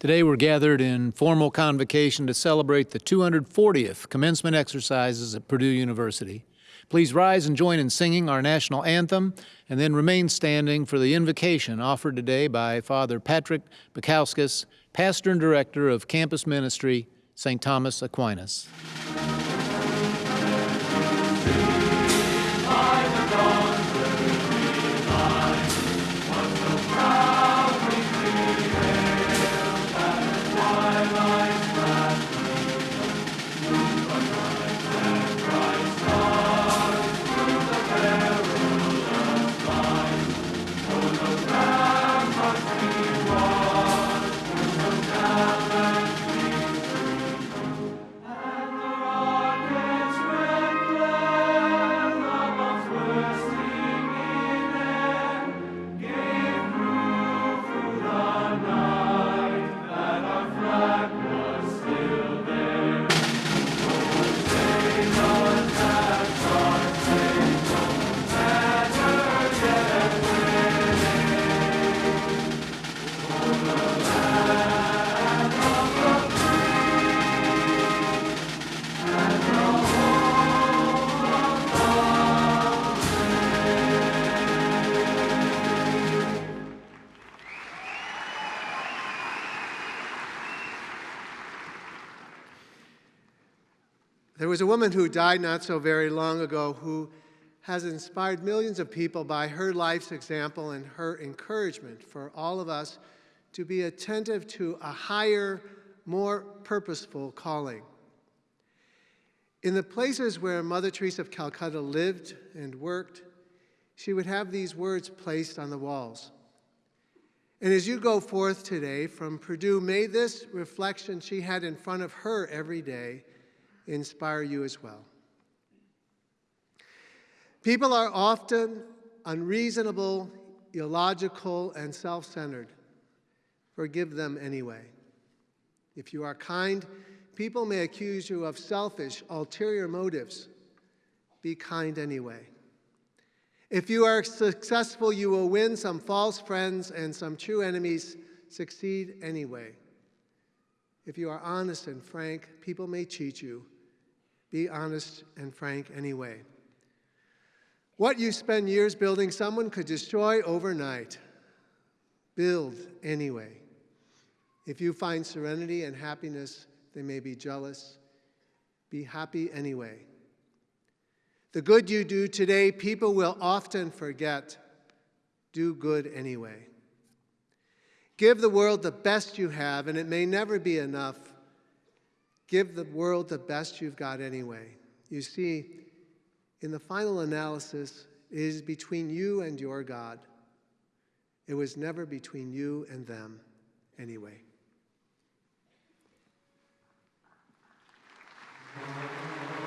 Today we're gathered in formal convocation to celebrate the 240th commencement exercises at Purdue University. Please rise and join in singing our national anthem and then remain standing for the invocation offered today by Father Patrick Baikauskas, Pastor and Director of Campus Ministry, St. Thomas Aquinas. Was a woman who died not so very long ago who has inspired millions of people by her life's example and her encouragement for all of us to be attentive to a higher, more purposeful calling. In the places where Mother Teresa of Calcutta lived and worked, she would have these words placed on the walls. And as you go forth today from Purdue, may this reflection she had in front of her every day inspire you as well. People are often unreasonable, illogical, and self-centered. Forgive them anyway. If you are kind, people may accuse you of selfish, ulterior motives. Be kind anyway. If you are successful, you will win some false friends and some true enemies. Succeed anyway. If you are honest and frank, people may cheat you. Be honest and frank anyway. What you spend years building, someone could destroy overnight. Build anyway. If you find serenity and happiness, they may be jealous. Be happy anyway. The good you do today, people will often forget. Do good anyway. Give the world the best you have, and it may never be enough. Give the world the best you've got anyway. You see, in the final analysis, it is between you and your God. It was never between you and them anyway. This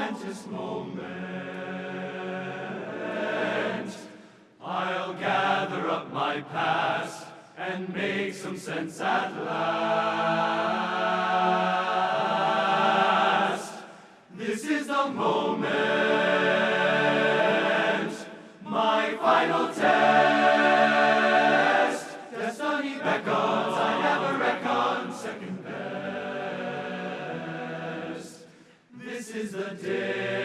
momentous moment. I'll gather up my past and make some sense at last. This is the moment, day,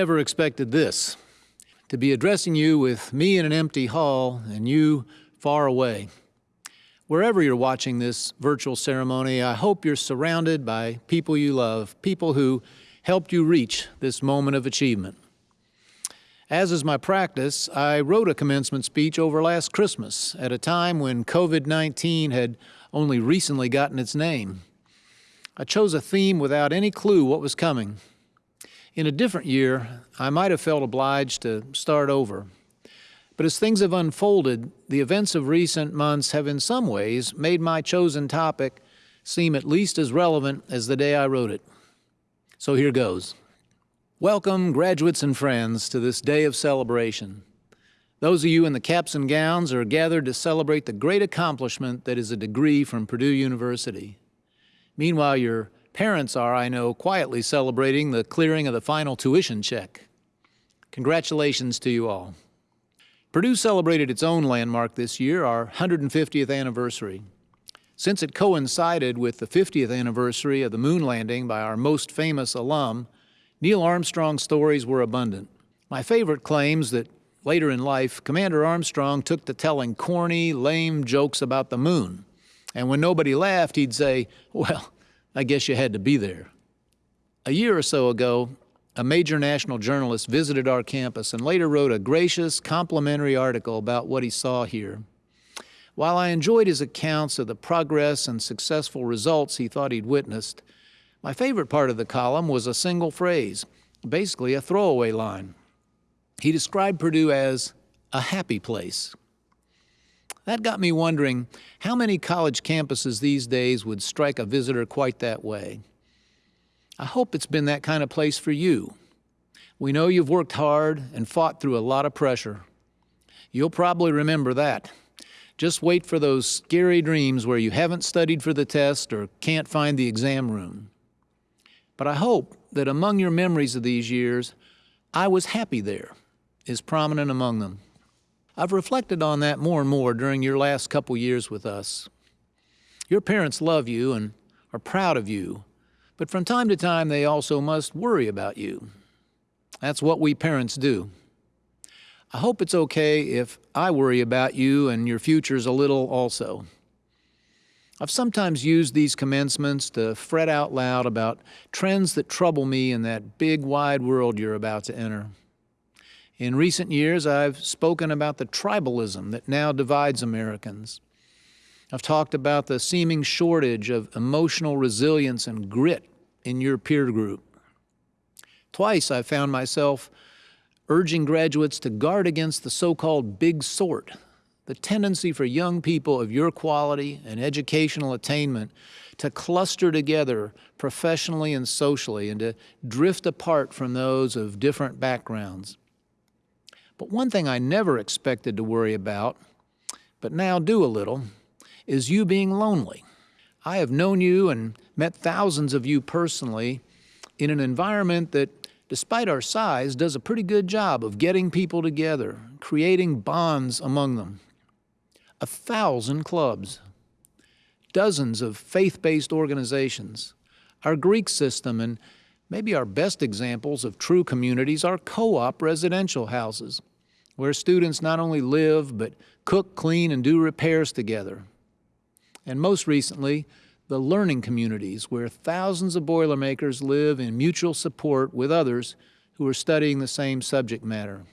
never expected this to be addressing you with me in an empty hall and you far away. Wherever you're watching this virtual ceremony, I hope you're surrounded by people you love, people who helped you reach this moment of achievement. As is my practice, I wrote a commencement speech over last Christmas at a time when COVID 19 had only recently gotten its name. I chose a theme without any clue what was coming. In a different year, I might have felt obliged to start over. But as things have unfolded, the events of recent months have in some ways made my chosen topic seem at least as relevant as the day I wrote it. So here goes. Welcome, graduates and friends, to this day of celebration. Those of you in the caps and gowns are gathered to celebrate the great accomplishment that is a degree from Purdue University. Meanwhile, your parents are, I know, quietly celebrating the clearing of the final tuition check. Congratulations to you all. Purdue celebrated its own landmark this year, our 150th anniversary. Since it coincided with the 50th anniversary of the moon landing by our most famous alum, Neil Armstrong's stories were abundant. My favorite claims that later in life, Commander Armstrong took to telling corny, lame jokes about the moon. And when nobody laughed, he'd say, Well, I guess you had to be there. A year or so ago, a major national journalist visited our campus and later wrote a gracious, complimentary article about what he saw here. While I enjoyed his accounts of the progress and successful results he thought he'd witnessed, my favorite part of the column was a single phrase, basically a throwaway line. He described Purdue as a happy place. That got me wondering how many college campuses these days would strike a visitor quite that way. I hope it's been that kind of place for you. We know you've worked hard and fought through a lot of pressure. You'll probably remember that. Just wait for those scary dreams where you haven't studied for the test or can't find the exam room. But I hope that among your memories of these years, I was happy there is prominent among them. I've reflected on that more and more during your last couple years with us. Your parents love you and are proud of you, but from time to time they also must worry about you. That's what we parents do. I hope it's okay if I worry about you and your futures a little also. I've sometimes used these commencements to fret out loud about trends that trouble me in that big wide world you're about to enter. In recent years, I've spoken about the tribalism that now divides Americans. I've talked about the seeming shortage of emotional resilience and grit in your peer group. Twice I found myself urging graduates to guard against the so-called big sort, the tendency for young people of your quality and educational attainment to cluster together professionally and socially and to drift apart from those of different backgrounds. But one thing I never expected to worry about, but now do a little, is you being lonely. I have known you and met thousands of you personally in an environment that despite our size, does a pretty good job of getting people together, creating bonds among them. A thousand clubs, dozens of faith-based organizations, our Greek system, and maybe our best examples of true communities are co-op residential houses, where students not only live, but cook, clean, and do repairs together. And most recently, the learning communities, where thousands of Boilermakers live in mutual support with others who are studying the same subject matter.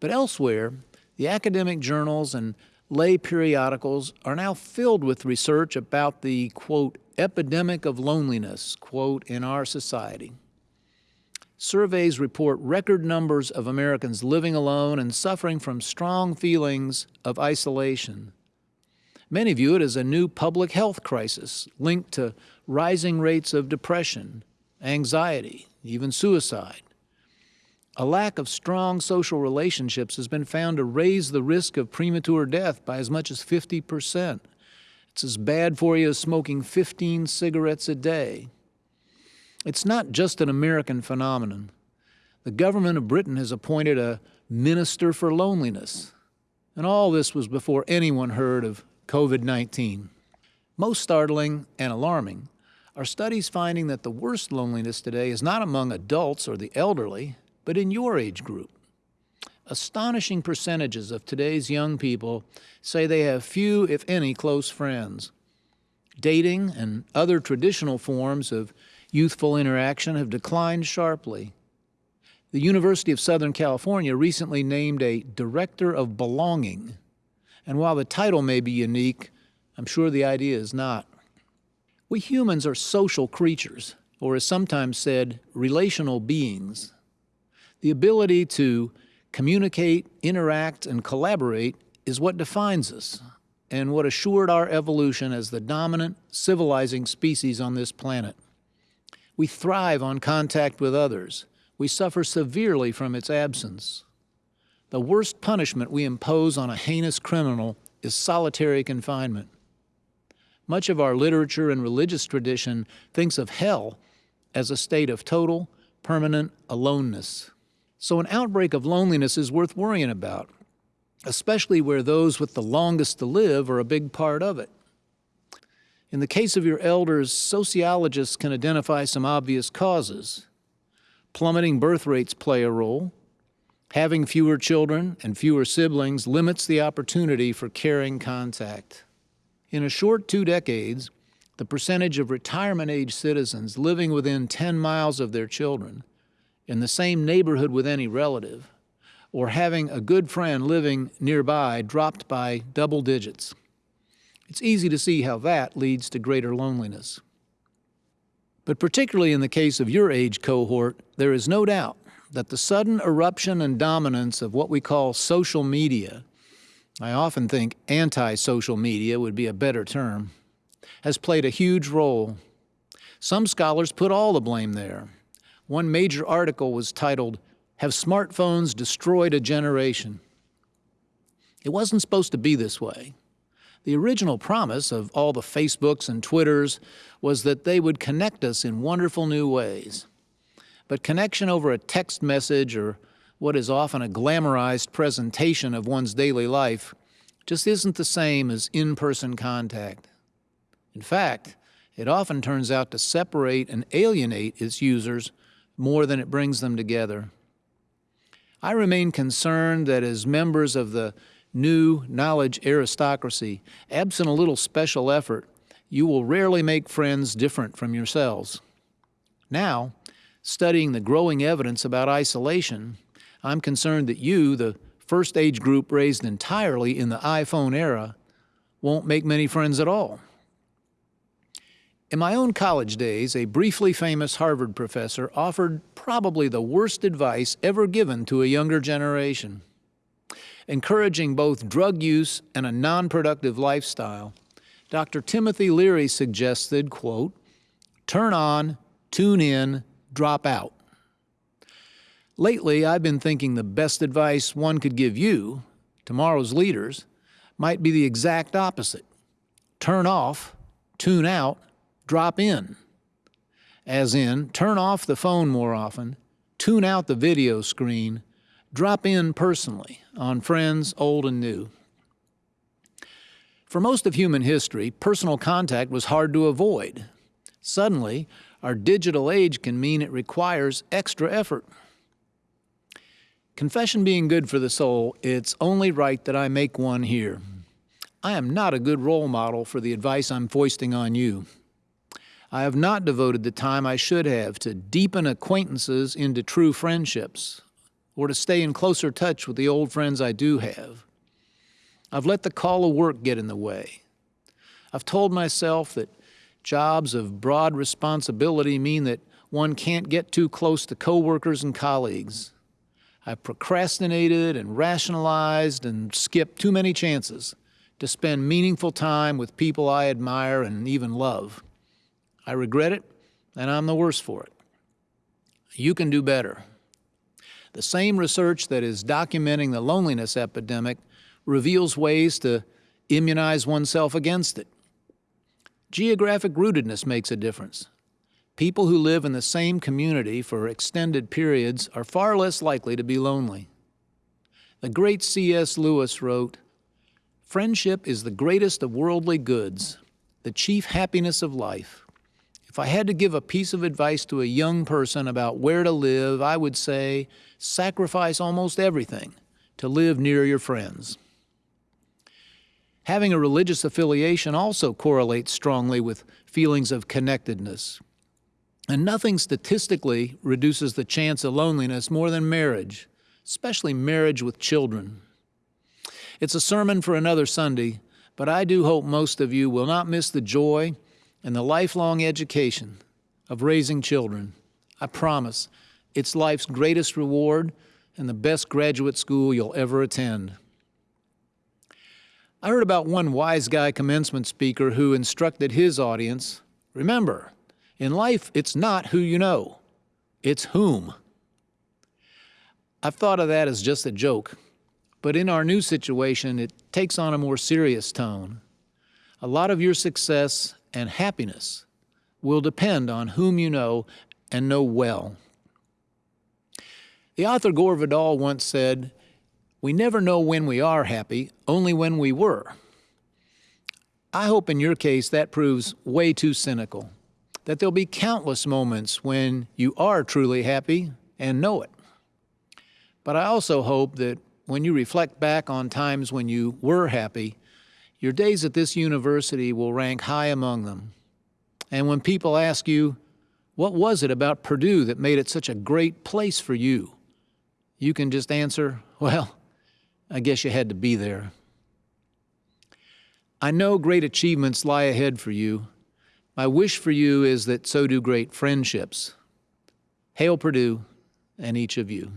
But elsewhere, the academic journals and lay periodicals are now filled with research about the, quote, epidemic of loneliness, quote, in our society. Surveys report record numbers of Americans living alone and suffering from strong feelings of isolation. Many view it as a new public health crisis linked to rising rates of depression, anxiety, even suicide. A lack of strong social relationships has been found to raise the risk of premature death by as much as 50 percent. It's as bad for you as smoking 15 cigarettes a day. It's not just an American phenomenon. The government of Britain has appointed a minister for loneliness. And all this was before anyone heard of COVID-19. Most startling and alarming are studies finding that the worst loneliness today is not among adults or the elderly, but in your age group. Astonishing percentages of today's young people say they have few, if any, close friends. Dating and other traditional forms of youthful interaction have declined sharply. The University of Southern California recently named a Director of Belonging and while the title may be unique, I'm sure the idea is not. We humans are social creatures, or as sometimes said, relational beings. The ability to communicate, interact, and collaborate is what defines us and what assured our evolution as the dominant civilizing species on this planet. We thrive on contact with others. We suffer severely from its absence. The worst punishment we impose on a heinous criminal is solitary confinement. Much of our literature and religious tradition thinks of hell as a state of total, permanent aloneness. So an outbreak of loneliness is worth worrying about, especially where those with the longest to live are a big part of it. In the case of your elders, sociologists can identify some obvious causes. Plummeting birth rates play a role, Having fewer children and fewer siblings limits the opportunity for caring contact. In a short two decades, the percentage of retirement-age citizens living within 10 miles of their children, in the same neighborhood with any relative, or having a good friend living nearby dropped by double digits. It's easy to see how that leads to greater loneliness. But particularly in the case of your age cohort, there is no doubt that the sudden eruption and dominance of what we call social media, I often think anti-social media would be a better term, has played a huge role. Some scholars put all the blame there. One major article was titled, Have Smartphones Destroyed a Generation? It wasn't supposed to be this way. The original promise of all the Facebooks and Twitters was that they would connect us in wonderful new ways. But connection over a text message or what is often a glamorized presentation of one's daily life just isn't the same as in-person contact. In fact, it often turns out to separate and alienate its users more than it brings them together. I remain concerned that as members of the new knowledge aristocracy, absent a little special effort, you will rarely make friends different from yourselves. Now, studying the growing evidence about isolation, I'm concerned that you, the first age group raised entirely in the iPhone era, won't make many friends at all. In my own college days, a briefly famous Harvard professor offered probably the worst advice ever given to a younger generation. Encouraging both drug use and a non-productive lifestyle, Dr. Timothy Leary suggested, quote, turn on, tune in, drop out. Lately, I've been thinking the best advice one could give you, tomorrow's leaders, might be the exact opposite. Turn off, tune out, drop in. as in turn off the phone more often, tune out the video screen, drop in personally on friends old and new. For most of human history, personal contact was hard to avoid. Suddenly, our digital age can mean it requires extra effort. Confession being good for the soul, it's only right that I make one here. I am not a good role model for the advice I'm foisting on you. I have not devoted the time I should have to deepen acquaintances into true friendships or to stay in closer touch with the old friends I do have. I've let the call of work get in the way. I've told myself that jobs of broad responsibility mean that one can't get too close to coworkers and colleagues. I've procrastinated and rationalized and skipped too many chances to spend meaningful time with people I admire and even love. I regret it, and I'm the worse for it. You can do better. The same research that is documenting the loneliness epidemic reveals ways to immunize oneself against it. Geographic rootedness makes a difference. People who live in the same community for extended periods are far less likely to be lonely. The great C.S. Lewis wrote, Friendship is the greatest of worldly goods, the chief happiness of life. If I had to give a piece of advice to a young person about where to live, I would say sacrifice almost everything to live near your friends. Having a religious affiliation also correlates strongly with feelings of connectedness. And nothing statistically reduces the chance of loneliness more than marriage, especially marriage with children. It's a sermon for another Sunday, but I do hope most of you will not miss the joy and the lifelong education of raising children. I promise it's life's greatest reward and the best graduate school you'll ever attend. I heard about one wise guy commencement speaker who instructed his audience remember, in life, it's not who you know, it's whom. I've thought of that as just a joke, but in our new situation, it takes on a more serious tone. A lot of your success and happiness will depend on whom you know and know well. The author Gore Vidal once said, We never know when we are happy, only when we were. I hope in your case that proves way too cynical, that there'll be countless moments when you are truly happy and know it. But I also hope that when you reflect back on times when you were happy, your days at this university will rank high among them. And when people ask you, what was it about Purdue that made it such a great place for you? You can just answer, well, I guess you had to be there. I know great achievements lie ahead for you. My wish for you is that so do great friendships. Hail Purdue and each of you.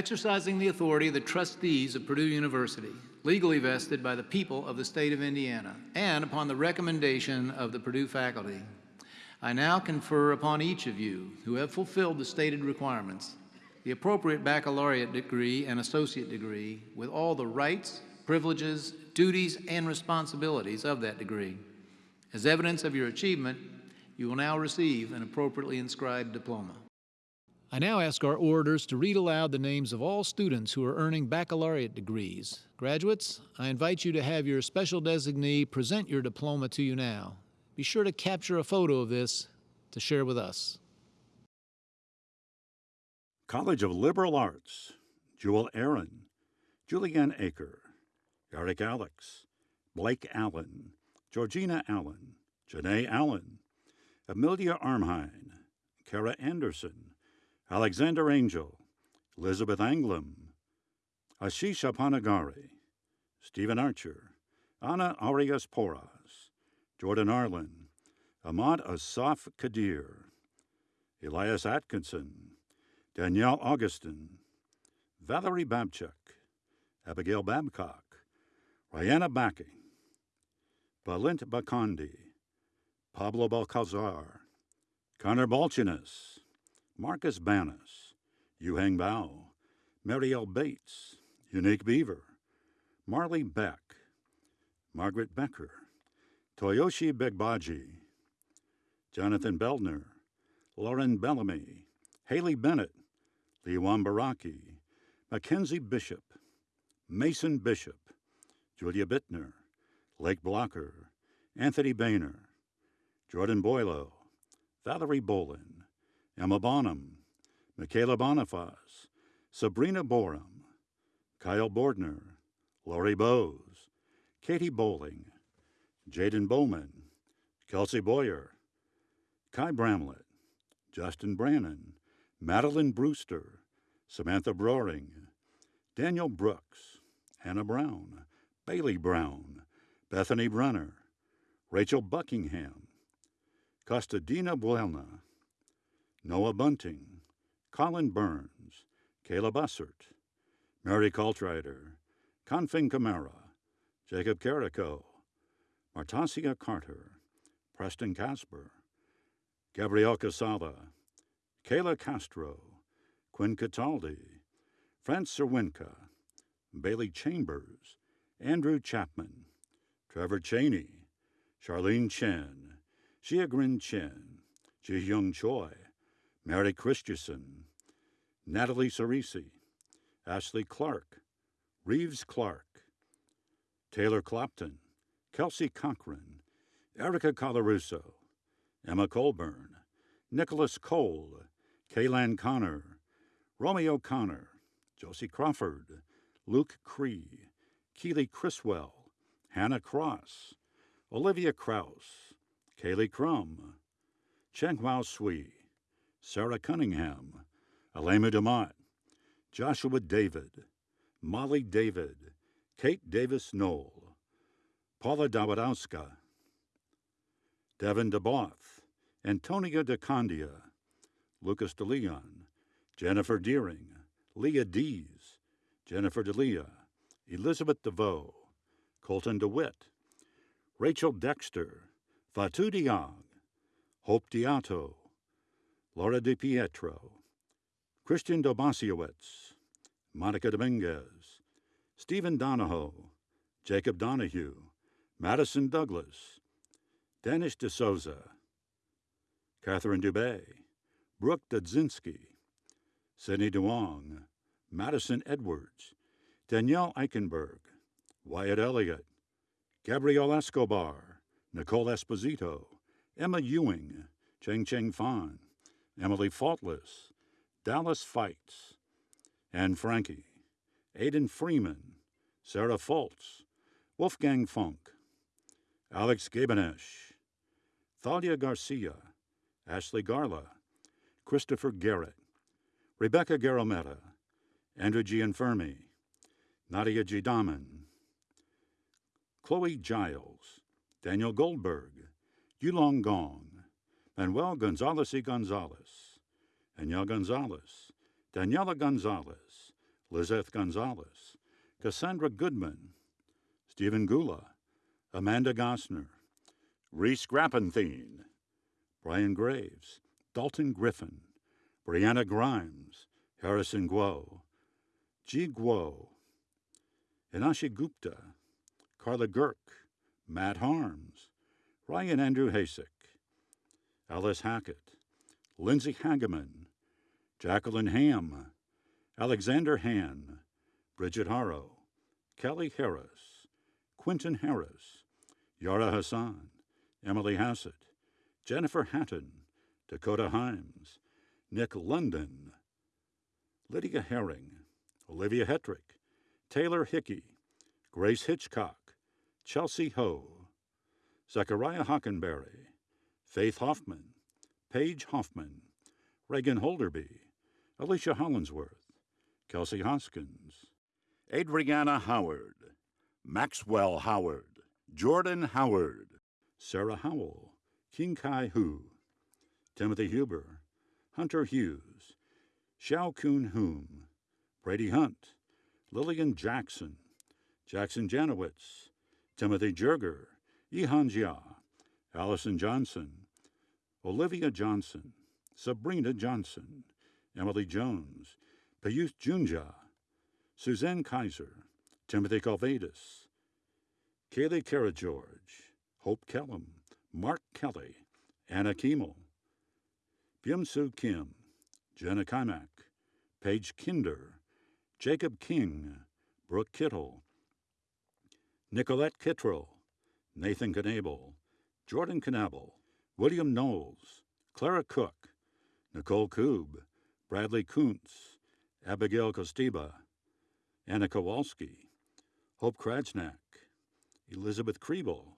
Exercising the authority of the trustees of Purdue University, legally vested by the people of the state of Indiana, and upon the recommendation of the Purdue faculty, I now confer upon each of you who have fulfilled the stated requirements the appropriate baccalaureate degree and associate degree with all the rights, privileges, duties, and responsibilities of that degree. As evidence of your achievement, you will now receive an appropriately inscribed diploma. I now ask our orators to read aloud the names of all students who are earning baccalaureate degrees. Graduates, I invite you to have your special designee present your diploma to you now. Be sure to capture a photo of this to share with us. College of Liberal Arts, Jewel Aaron, Julianne Aker, Eric Alex, Blake Allen, Georgina Allen, Janae Allen, Amelia Armhine, Kara Anderson, Alexander Angel, Elizabeth Anglam, Ashish Apanagari, Stephen Archer, Anna Arias Porras, Jordan Arlen, Ahmad Asaf Kadir, Elias Atkinson, Danielle Augustin, Valerie Babchuk, Abigail Babcock, Rihanna Backing, Balint Bakandi, Pablo Balcazar, Connor Balchinas, Marcus Banas, Yuhang Bao, Marielle Bates, Unique Beaver, Marley Beck, Margaret Becker, Toyoshi Begbaji, Jonathan Beldner, Lauren Bellamy, Haley Bennett, Liwan Baraki, Mackenzie Bishop, Mason Bishop, Julia Bittner, Lake Blocker, Anthony Boehner, Jordan Boylo, Valerie Bolin, Emma Bonham, Michaela Bonifaz, Sabrina Borum, Kyle Bordner, Lori Bowes, Katie Bowling, Jaden Bowman, Kelsey Boyer, Kai Bramlett, Justin Brannon, Madeline Brewster, Samantha Broering, Daniel Brooks, Hannah Brown, Bailey Brown, Bethany Brunner, Rachel Buckingham, Costadina Buelna, Noah Bunting, Colin Burns, Caleb Bussert, Mary Coltrider, Confing Camara, Jacob Carico, Martasia Carter, Preston Casper, Gabrielle Casala, Kayla Castro, Quinn Cataldi, France Serwinka, Bailey Chambers, Andrew Chapman, Trevor Cheney, Charlene Chen, Xia Grin Chen, Ji Young Choi, Mary Christensen, Natalie Cerisi, Ashley Clark, Reeves Clark, Taylor Clopton, Kelsey Cochran, Erica Colarusso, Emma Colburn, Nicholas Cole, Kaylan Connor, Romeo Connor, Josie Crawford, Luke Cree, Keely Criswell, Hannah Cross, Olivia Kraus, Kaylee Crum, Chenghua Sui, Sarah Cunningham, Alema DeMott, Joshua David, Molly David, Kate Davis Knoll, Paula Dawadowska, Devin DeBoth, Antonia DeCondia, Lucas DeLeon, Jennifer Deering, Leah Dees, Jennifer DeLea, Elizabeth DeVoe, Colton DeWitt, Rachel Dexter, Fatu Diag, Hope Diato, Laura DiPietro, Christian Dobasiewicz, Monica Dominguez, Stephen Donahoe, Jacob Donahue, Madison Douglas, Danish DeSouza, Catherine Dubé, Brooke Dudzinski, Sidney DeWong, Madison Edwards, Danielle Eichenberg, Wyatt Elliott, Gabrielle Escobar, Nicole Esposito, Emma Ewing, Cheng Cheng Fan, Emily Faultless, Dallas Fights, Anne Frankie, Aidan Freeman, Sarah Foltz, Wolfgang Funk, Alex Gabenesh, Thalia Garcia, Ashley Garla, Christopher Garrett, Rebecca Garometta, Andrew Gianfermi, Nadia G. Daman, Chloe Giles, Daniel Goldberg, Yulong Gong, Manuel Gonzalez y Gonzalez, Danielle Gonzalez, Daniela Gonzalez, Lizeth Gonzalez, Cassandra Goodman, Stephen Gula, Amanda Gosner, Reese Grappenthien, Brian Graves, Dalton Griffin, Brianna Grimes, Harrison Guo, Ji Guo, Inashi Gupta, Carla Girk, Matt Harms, Ryan Andrew Hasek, Alice Hackett, Lindsay Hageman, Jacqueline Ham, Alexander Han, Bridget Harrow, Kelly Harris, Quentin Harris, Yara Hassan, Emily Hassett, Jennifer Hatton, Dakota Himes, Nick London, Lydia Herring, Olivia Hetrick, Taylor Hickey, Grace Hitchcock, Chelsea Ho, Zachariah Hockenberry, Faith Hoffman, Paige Hoffman, Reagan Holderby, Alicia Hollinsworth, Kelsey Hoskins, Adriana Howard, Maxwell Howard, Jordan Howard, Sarah Howell, King Kai Hu, Timothy Huber, Hunter Hughes, Xiao Kun Hum, Brady Hunt, Lillian Jackson, Jackson Janowitz, Timothy Jerger, Yihan Jia, Allison Johnson, Olivia Johnson, Sabrina Johnson, Emily Jones, Payuth Junja, Suzanne Kaiser, Timothy Calvadas, Kaylee Kara George, Hope Kellum, Mark Kelly, Anna Kimmel, Byum Soo Kim, Jenna Kimak, Paige Kinder, Jacob King, Brooke Kittle, Nicolette Kittrell, Nathan Knable, Jordan Knabel, William Knowles, Clara Cook, Nicole Koob, Bradley Kuntz, Abigail Kostiba, Anna Kowalski, Hope Krajnak, Elizabeth Kriebel,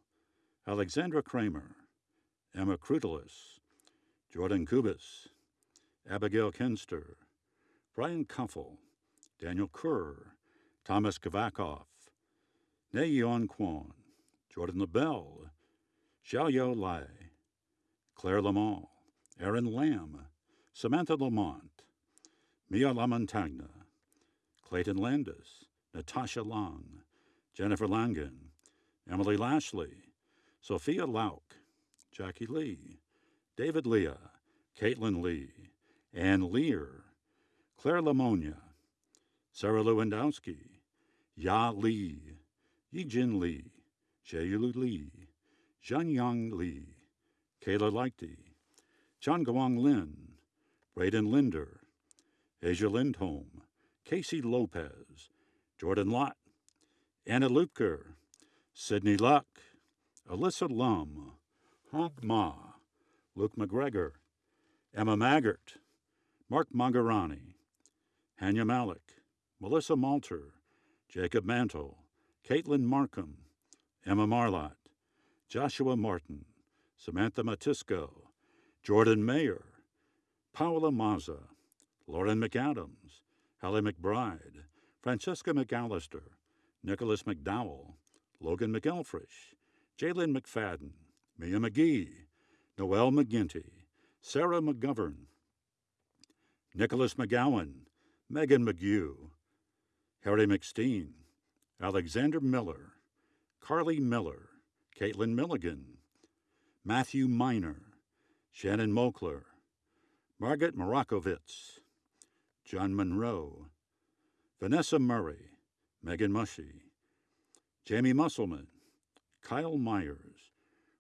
Alexandra Kramer, Emma Krutelis, Jordan Kubis, Abigail Kenster, Brian Kuffel, Daniel Kerr, Thomas Kavakoff, Nayeon Kwon, Jordan LaBelle, Xiaoyo Lai, Claire Lamont, Aaron Lamb, Samantha Lamont, Mia Lamontagna, Clayton Landis, Natasha Long, Jennifer Langen, Emily Lashley, Sophia Lauk, Jackie Lee, David Leah, Caitlin Lee, Ann Lear, Claire Lamonia, Sarah Lewandowski, Ya Lee, Yijin Lee, Jayu Lee, Zhanyang Lee, Kayla Lighty, John Gawang Lin, Braden Linder, Asia Lindholm, Casey Lopez, Jordan Lott, Anna Lupker, Sydney Luck, Alyssa Lum, Hank Ma, Luke McGregor, Emma Maggart, Mark Magarani, Hanya Malik, Melissa Malter, Jacob Mantle, Caitlin Markham, Emma Marlott, Joshua Martin, Samantha Matisco, Jordan Mayer, Paola Mazza, Lauren McAdams, Hallie McBride, Francesca McAllister, Nicholas McDowell, Logan McElfresh, Jalen McFadden, Mia McGee, Noel McGinty, Sarah McGovern, Nicholas McGowan, Megan McGew, Harry McSteen, Alexander Miller, Carly Miller, Caitlin Milligan, Matthew Miner, Shannon Mokler, Margaret Morakovitz, John Monroe, Vanessa Murray, Megan Mushy, Jamie Musselman, Kyle Myers,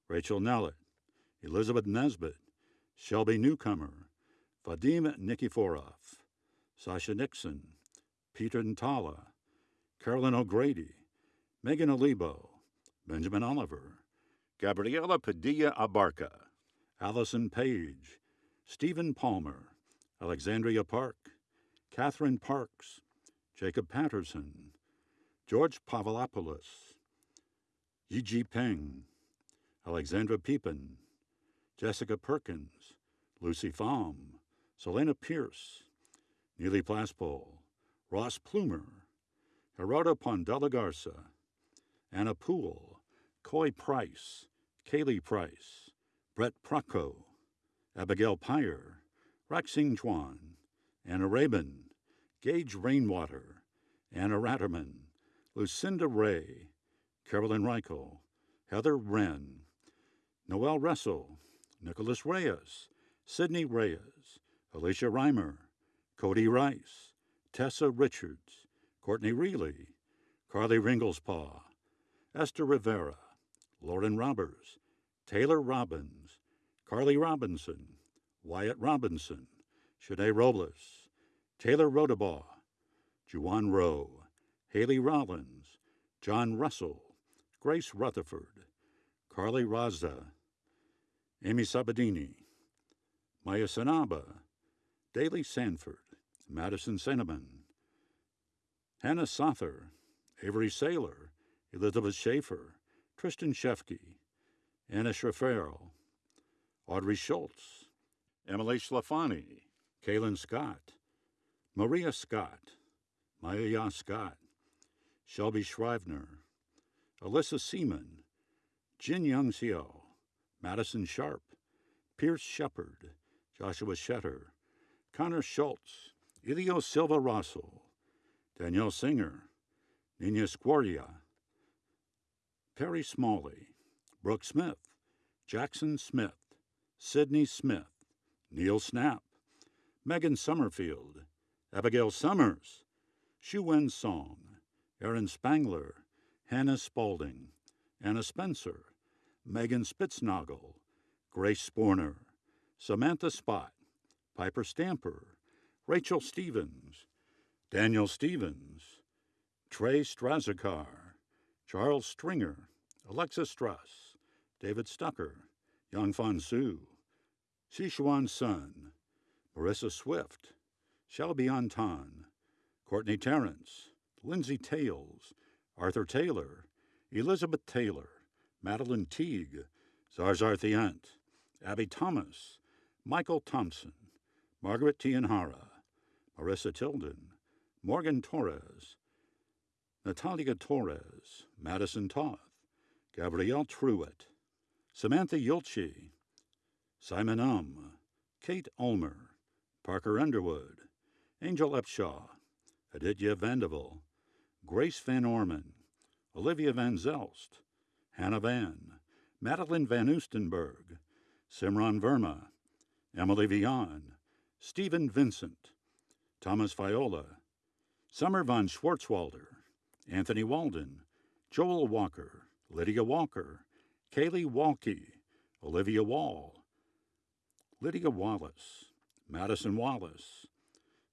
Rachel Nellett, Elizabeth Nesbitt, Shelby Newcomer, Vadim Nikiforov, Sasha Nixon, Peter Ntala, Carolyn O'Grady, Megan Olibo, Benjamin Oliver, Gabriela Padilla Abarca, Allison Page, Stephen Palmer, Alexandria Park, Catherine Parks, Jacob Patterson, George Pavlopoulos, Yi Peng, Alexandra Peepin, Jessica Perkins, Lucy Pham, Selena Pierce, Neely Plaspole, Ross Plumer, Gerardo Pondela Garza, Anna Poole, Coy Price, Kaylee Price, Brett Procco, Abigail Pyre, Roxine Chuan, Anna Rabin, Gage Rainwater, Anna Ratterman, Lucinda Ray, Carolyn Reichel, Heather Wren, Noel Russell, Nicholas Reyes, Sydney Reyes, Alicia Reimer, Cody Rice, Tessa Richards, Courtney Reilly, Carly Ringelspaw, Esther Rivera, Lauren Roberts, Taylor Robbins, Carly Robinson, Wyatt Robinson, Shanae Robles, Taylor Rodabaugh, Juwan Rowe, Haley Rollins, John Russell, Grace Rutherford, Carly Raza, Amy Sabadini, Maya Sanaba, Daly Sanford, Madison Cinnamon, Hannah Sother, Avery Saylor, Elizabeth Schaefer, Tristan Shefke, Anna Schraferl, Audrey Schultz, Emily Sclafani, Kaylin Scott, Maria Scott, Maya Scott, Shelby Shrivener, Alyssa Seaman, Jin Young Xiao, Madison Sharp, Pierce Shepard, Joshua Shetter, Connor Schultz, Ilio Silva Russell, Danielle Singer, Nina Squardia, Perry Smalley, Brooke Smith, Jackson Smith, Sidney Smith, Neil Snap, Megan Summerfield, Abigail Summers, Shu Wen Song, Aaron Spangler, Hannah Spaulding, Anna Spencer, Megan Spitznagel, Grace Sporner, Samantha Spot, Piper Stamper, Rachel Stevens, Daniel Stevens, Trey Strazikar, Charles Stringer, Alexa Struss, David Stucker, Yang Fan Su, Sichuan Sun, Marissa Swift, Shelby Anton, Courtney Terrence, Lindsay Tales, Arthur Taylor, Elizabeth Taylor, Madeline Teague, Zarzar Thiant, Abby Thomas, Michael Thompson, Margaret Tianhara, Marissa Tilden, Morgan Torres, Natalia Torres, Madison Toth, Gabrielle Truitt, Samantha Yulchi, Simon Um, Kate Ulmer, Parker Underwood, Angel Upshaw, Aditya Vanderbilt, Grace Van Orman, Olivia Van Zelst, Hannah Van, Madeline Van Oostenberg, Simran Verma, Emily Vian, Stephen Vincent, Thomas Viola, Summer von Schwartzwalder, Anthony Walden, Joel Walker, Lydia Walker, Kaylee Walke, Olivia Wall, Lydia Wallace, Madison Wallace,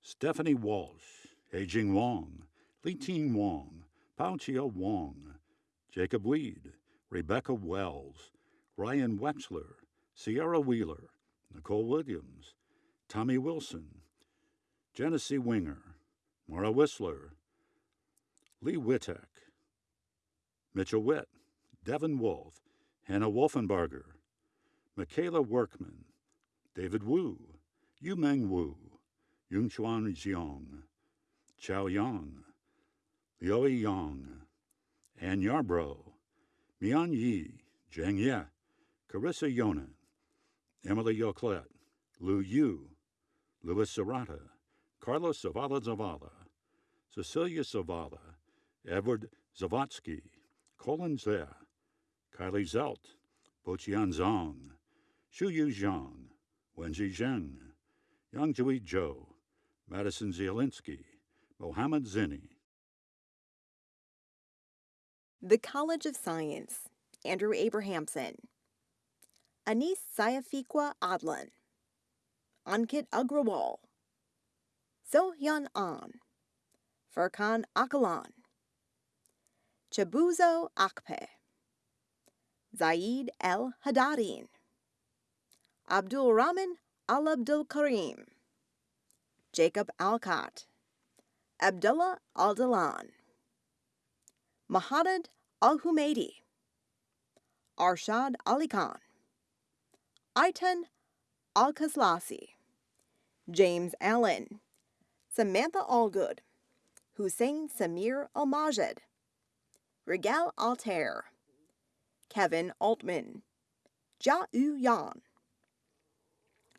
Stephanie Walsh, Heijing Wong, Li Ting Wong, Paochia Wong, Jacob Weed, Rebecca Wells, Ryan Wexler, Sierra Wheeler, Nicole Williams, Tommy Wilson, Genesee Winger, Mara Whistler, Lee Wittek, Mitchell Witt, Devin Wolf, Hannah Wolfenbarger, Michaela Workman, David Wu, Yumeng Wu, Yungchuan Jiang, Chao Yang, Lioi Yang, Ann Yarbrough, Mian Yi, Zheng Ye, Carissa Yonan, Emily Yoclet, Lu Yu, Louis Serrata, Carlos Zavala Zavala, Cecilia Zavala, Edward Zavatsky, Colin Zeh, Kylie Zelt, Boqian Zhang, Shuyu Zhang, Wenji Zheng, Yangjui Zhou, Madison Zielinski, Mohammed Zinni. The College of Science, Andrew Abrahamson. Anis Sayafiqua Adlan. Ankit Agrawal. Sohyan An. Furkan Akalan. Chabuzo Akpe. Zaid El Hadadin. Abdul Rahman Al Abdul Karim. Jacob Alcott. Abdullah Al Dalan. Mahadad Al Humaidi. Arshad Ali Khan. Aitan Al Kaslasi. James Allen. Samantha Allgood. Hussein Samir Al Majed. Regal Altair. Kevin Altman. Ja Yu Yan.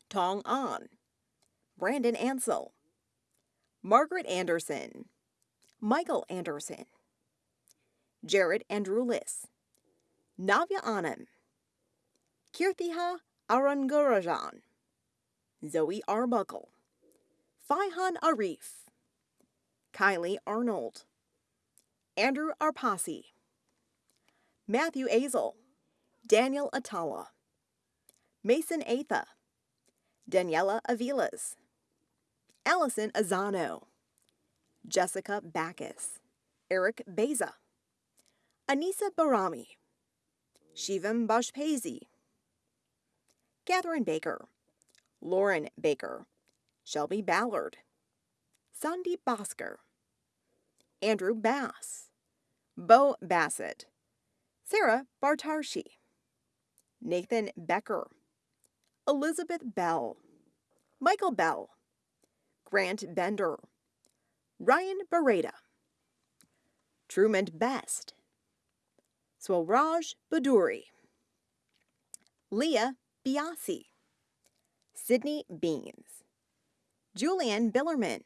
Tong An. Brandon Ansel. Margaret Anderson. Michael Anderson, Jared Andrulis, Navya Anand, Kirtiha Arangarajan, Zoe Arbuckle, Faihan Arif, Kylie Arnold, Andrew Arpasi, Matthew Azel, Daniel Atala, Mason Atha, Daniela Avilas, Allison Azano, Jessica Backus, Eric Beza, Anissa Barami, Shivam Bashpazi, Catherine Baker, Lauren Baker, Shelby Ballard, Sandeep Bhaskar, Andrew Bass, Bo Bassett, Sarah Bartarshi, Nathan Becker, Elizabeth Bell, Michael Bell, Grant Bender, Ryan Beretta, Truman Best, Swalraj Baduri, Leah Biasi, Sydney Beans, Julian Billerman,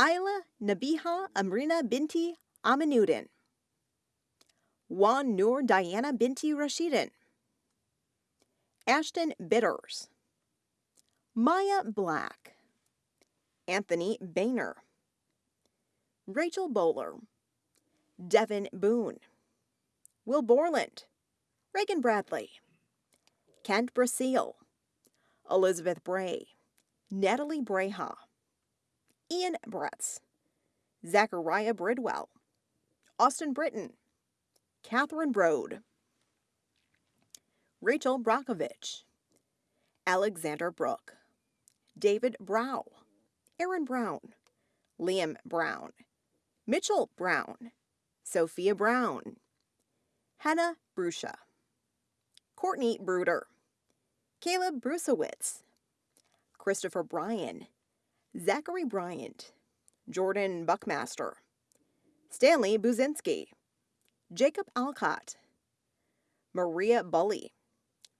Isla Nabiha Amrina Binti Aminuddin, Juan Nur Diana Binti Rashidin, Ashton Bitters, Maya Black, Anthony Boehner, Rachel Bowler, Devin Boone, Will Borland, Reagan Bradley, Kent Brasile, Elizabeth Bray, Natalie Breha, Ian Bretz, Zachariah Bridwell, Austin Britton, Catherine Brode, Rachel Brockovich, Alexander Brook, David Brow, Aaron Brown, Liam Brown, Mitchell Brown, Sophia Brown, Hannah Brusha, Courtney Bruder, Caleb Brusowitz, Christopher Bryan, Zachary Bryant, Jordan Buckmaster, Stanley Buzinski, Jacob Alcott, Maria Bully,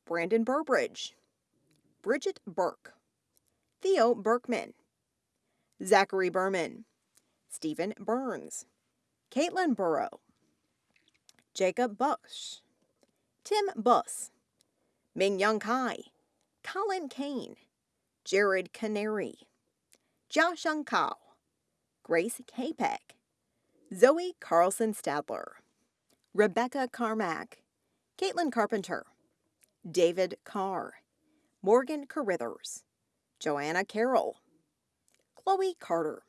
Brandon Burbridge, Bridget Burke, Theo Berkman, Zachary Berman, Stephen Burns, Caitlin Burrow, Jacob Bush, Tim Buss, Ming Young Kai, Colin Kane, Jared Canary, Josh Kao, Grace Kapek, Zoe Carlson Stadler, Rebecca Carmack, Caitlin Carpenter, David Carr, Morgan Carithers, Joanna Carroll, Chloe Carter,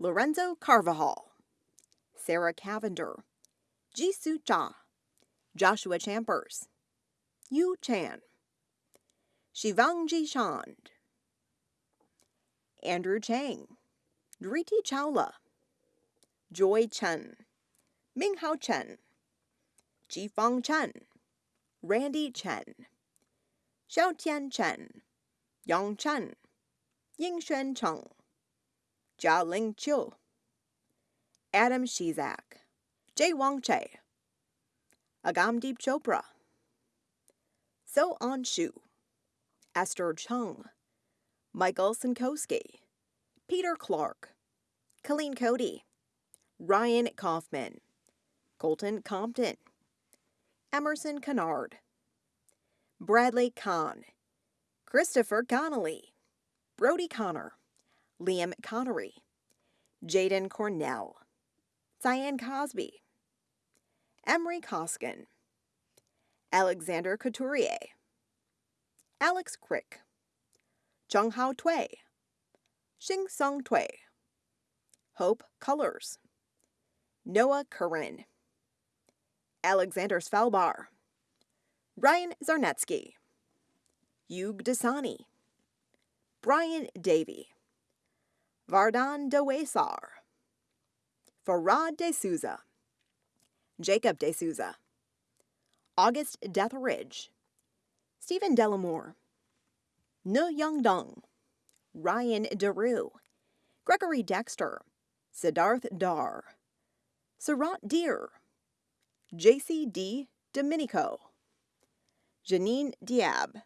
Lorenzo Carvajal, Sarah Cavender, Jisoo Cha, Joshua Champers, Yu Chan, Shivangji Chand, Andrew Chang, Driti Chawla, Joy Chen, Minghao Chen, Jifang Chen, Randy Chen, Xiaotian Chen, Yang Chen, Yingxuan Cheng, Jialing Chiu, Adam Shizak, Jay Wang Che, Agamdeep Chopra, So An Shu, Esther Chung, Michael Sinkowski, Peter Clark, Colleen Cody, Ryan Kaufman, Colton Compton, Emerson Kennard, Bradley Kahn, Christopher Connolly, Brody Connor, Liam Connery, Jaden Cornell, Cyan Cosby, Emery Koskin, Alexander Couturier, Alex Crick, Chung Hao Tui, Xing Song Tui, Hope Colors, Noah Curran, Alexander Svalbar, Ryan Zarnetsky, Yug Dasani, Brian Davy, Vardan Dewesar, Farad De Souza, Jacob De Souza, August Deathridge, Stephen Delamore, Ne Young Dong, Ryan DeRue, Gregory Dexter, Siddharth Dar, Surat Deer, JC D. Domenico, Janine Diab,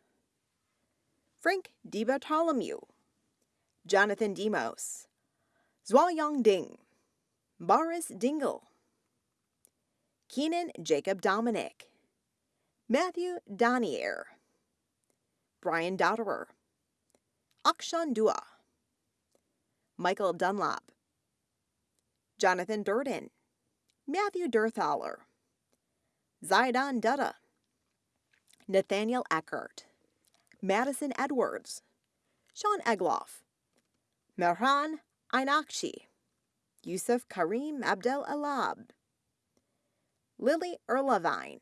Frank Di Bartolomeu, Jonathan Demos, Zhuayang Ding, Boris Dingle, Keenan Jacob Dominic, Matthew Donier, Brian Dotterer, Akshan Dua, Michael Dunlop, Jonathan Durden, Matthew Durthaler, Zaidan Dutta, Nathaniel Eckert, Madison Edwards, Sean Egloff, Mehran Ainakshi, Yusuf Karim Abdel Alab, Lily Erlavine,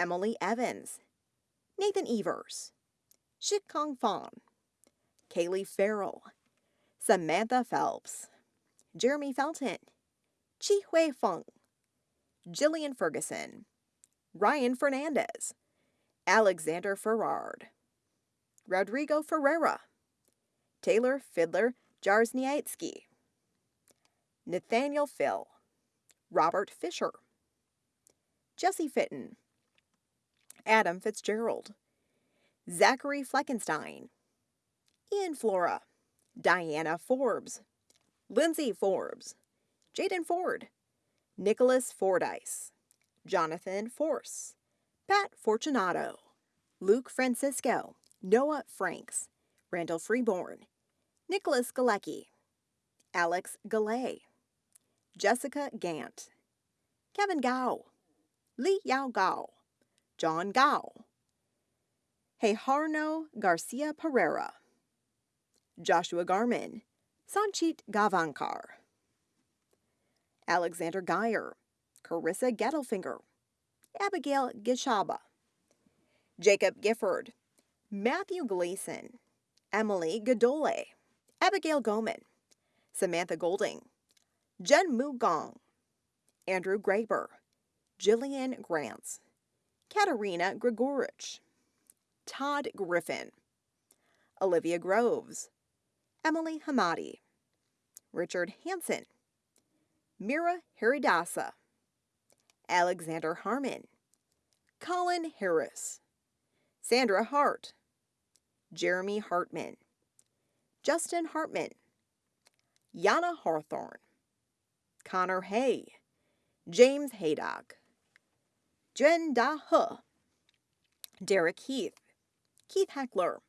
Emily Evans, Nathan Evers, Shikong Fong, Kaylee Farrell, Samantha Phelps, Jeremy Felton, Chi Hui Feng, Jillian Ferguson, Ryan Fernandez, Alexander Ferrard, Rodrigo Ferreira, Taylor Fiddler Jarzniatsky, Nathaniel Phil, Robert Fisher, Jesse Fitton, Adam Fitzgerald, Zachary Fleckenstein, Ian Flora, Diana Forbes, Lindsay Forbes, Jaden Ford, Nicholas Fordyce, Jonathan Force, Pat Fortunato, Luke Francisco, Noah Franks, Randall Freeborn, Nicholas Galecki, Alex Galay, Jessica Gant, Kevin Gao, Li Yao Gao, John Gao, Hejarno Garcia Pereira, Joshua Garman, Sanchit Gavankar, Alexander Geyer, Carissa Gettelfinger, Abigail Gishaba, Jacob Gifford, Matthew Gleason, Emily Godole, Abigail Goman, Samantha Golding, Jen Mu Gong, Andrew Graber, Jillian Grants, Katerina Grigorich, Todd Griffin, Olivia Groves, Emily Hamadi, Richard Hansen, Mira Haridasa, Alexander Harmon, Colin Harris, Sandra Hart, Jeremy Hartman, Justin Hartman, Yana Hawthorne, Connor Hay, James Haydock, Jen Da He, Derek Heath, Keith Heckler,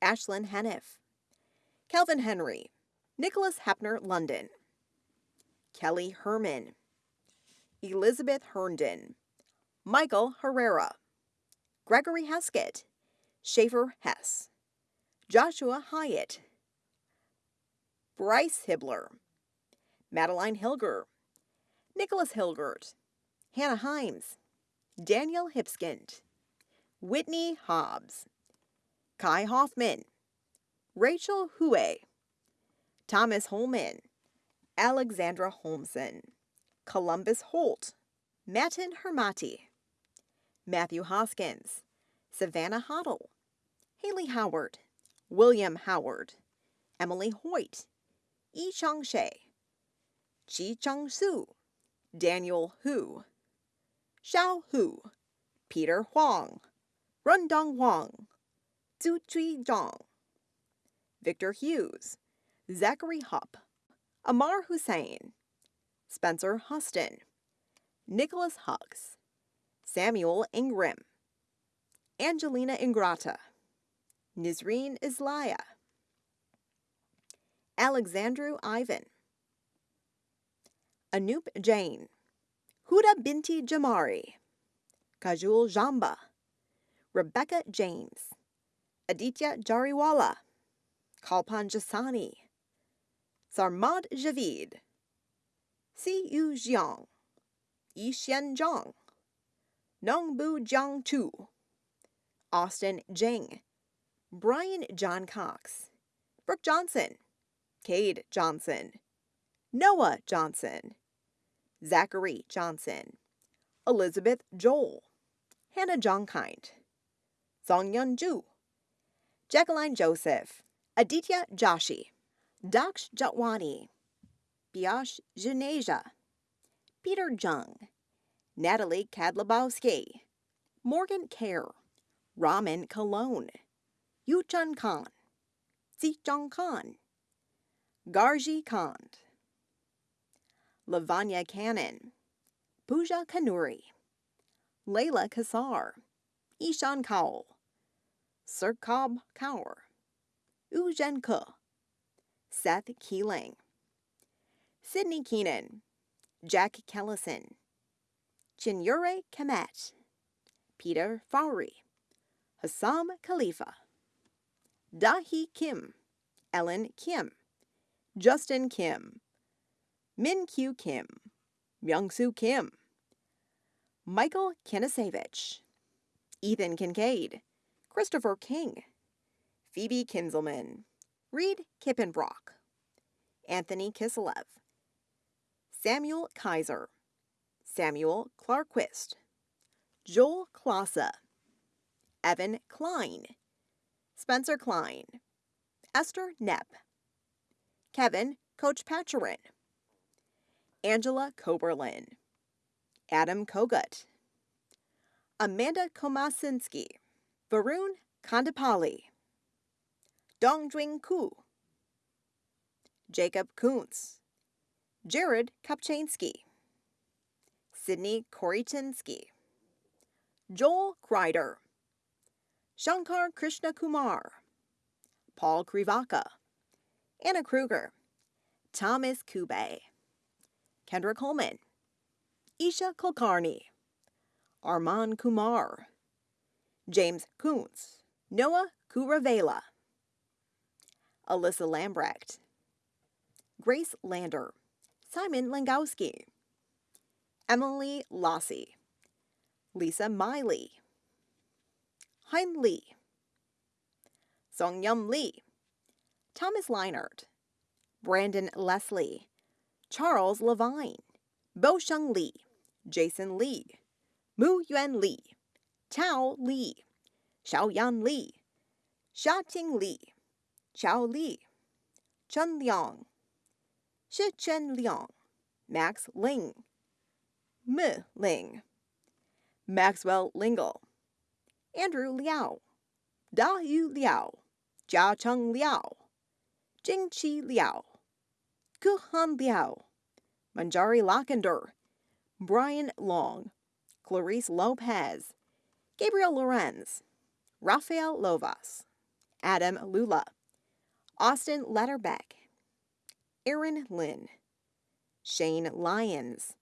Ashlyn Heniff, Calvin Henry, Nicholas Hepner London, Kelly Herman, Elizabeth Herndon, Michael Herrera, Gregory Heskett, Schaefer Hess, Joshua Hyatt, Bryce Hibbler, Madeline Hilger, Nicholas Hilgert, Hannah Himes, Daniel Hipskind, Whitney Hobbs, Kai Hoffman, Rachel Hue, Thomas Holman, Alexandra Holmson, Columbus Holt, Matin Hermati, Matthew Hoskins, Savannah Hoddle, Haley Howard, William Howard, Emily Hoyt, Yi Chang She, Chi Chang Su, Daniel Hu, Xiao Hu, Peter Huang, Rundong Huang, Zhu Chui Zhang, Victor Hughes, Zachary Hupp, Amar Hussein, Spencer Huston, Nicholas Hucks, Samuel Ingram, Angelina Ingrata, Nizreen Islaya, Alexandru Ivan, Anoop Jain, Huda Binti Jamari, Kajul Jamba, Rebecca James, Aditya Jariwala, Kalpan Jasani, Sarmad Javid, Si Yu Jiang, Yixian Zhang, Nongbu Jiang Tu, Austin Jing, Brian John Cox, Brooke Johnson, Cade Johnson, Noah Johnson, Zachary Johnson, Elizabeth Joel, Hannah Jongkind, Songyun Ju, Jacqueline Joseph, Aditya Joshi, Daksh Jatwani, Biash Janeja, Peter Jung, Natalie Kadlabowski, Morgan Kerr, Raman Cologne, Yuchun Khan, Zijong Khan, Garji Khan, Lavanya Cannon, Pooja Kanuri, Layla Kassar, Ishan Kaul, Sirkab Kaur, Ujen Ke, Seth Keeling, Sydney Keenan, Jack Kellison, Chinyure Kemet, Peter Fowry, Hassam Khalifa, Dahi Kim, Ellen Kim, Justin Kim, Min Kyu Kim, Myung-soo Kim, Michael Kinasevich, Ethan Kincaid, Christopher King, Phoebe Kinzelman, Reed Kippenbrock, Anthony Kiselev, Samuel Kaiser, Samuel Clarquist, Joel Klassa, Evan Klein, Spencer Klein, Esther Nepp, Kevin Coach Patcherin, Angela Koberlin, Adam Kogut, Amanda Komasinski, Varun Kandapali, Dongjwing Ku, Jacob Kuntz, Jared Kopchansky, Sydney Koritinsky, Joel Kreider, Shankar Krishna Kumar, Paul Krivaka, Anna Kruger, Thomas Kube, Kendra Coleman, Isha Kulkarni, Arman Kumar, James Kuntz, Noah Kuravela, Alyssa Lambrecht, Grace Lander, Simon Langowski, Emily Lossie, Lisa Miley, Hein Lee, Song Yum Lee, Thomas Leinert, Brandon Leslie, Charles Levine, Bo Sheng Lee, Jason Lee, Mu Yuan Lee, Tao Lee, Xiaoyan Lee, Xiating Lee, Xiao Li, Chen Liang, Shi Chen Liang, Max Ling, Mi Ling, Maxwell Lingle, Andrew Liao, Da Yu Liao, Jia Cheng Liao, Jingqi Liao, Guhan Liao, Manjari Lockender, Brian Long, Clarice Lopez, Gabriel Lorenz, Rafael Lovas, Adam Lula, Austin Letterbeck, Aaron Lynn, Shane Lyons,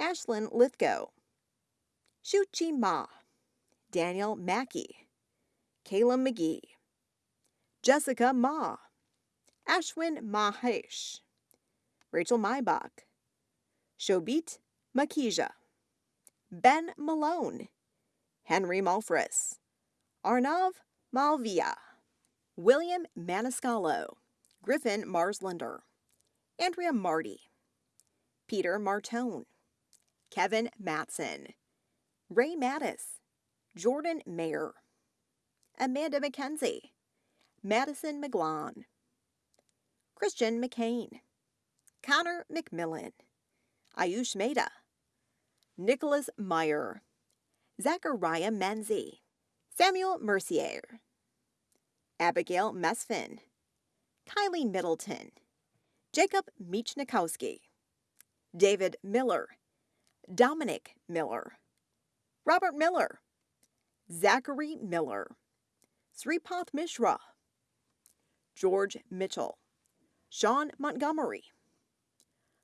Ashlyn Lithgow, Shuchi Ma, Daniel Mackey, Kayla McGee, Jessica Ma, Ashwin Mahesh, Rachel Maibach, Shobit Makija, Ben Malone, Henry Malfris, Arnav Malvia, William Maniscalco, Griffin Marslander, Andrea Marty, Peter Martone, Kevin Matson, Ray Mattis, Jordan Mayer, Amanda McKenzie, Madison McGlon, Christian McCain, Connor McMillan, Ayush Mehta, Nicholas Meyer, Zachariah Menzie, Samuel Mercier, Abigail Mesfin, Kylie Middleton, Jacob Michnikowski, David Miller, Dominic Miller, Robert Miller, Zachary Miller, Sripath Mishra, George Mitchell, Sean Montgomery,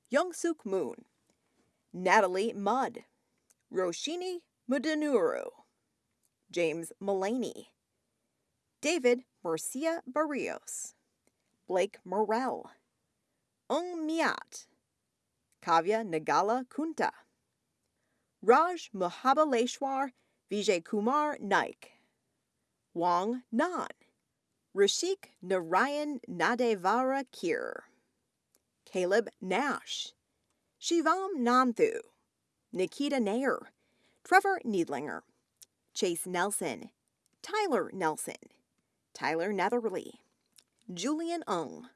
Young Suk Moon, Natalie Mudd, Roshini Mudanuru, James Mullaney, David Murcia Barrios, Blake Morell, Ung Miat, Kavya Nagala Kunta, Raj Mahabaleshwar Vijay Kumar Naik, Wang Nan, Rashik Narayan Nadevara Kir, Caleb Nash, Shivam Nanthu, Nikita Nair, Trevor Needlinger, Chase Nelson, Tyler Nelson, Tyler Netherly, Julian Ung,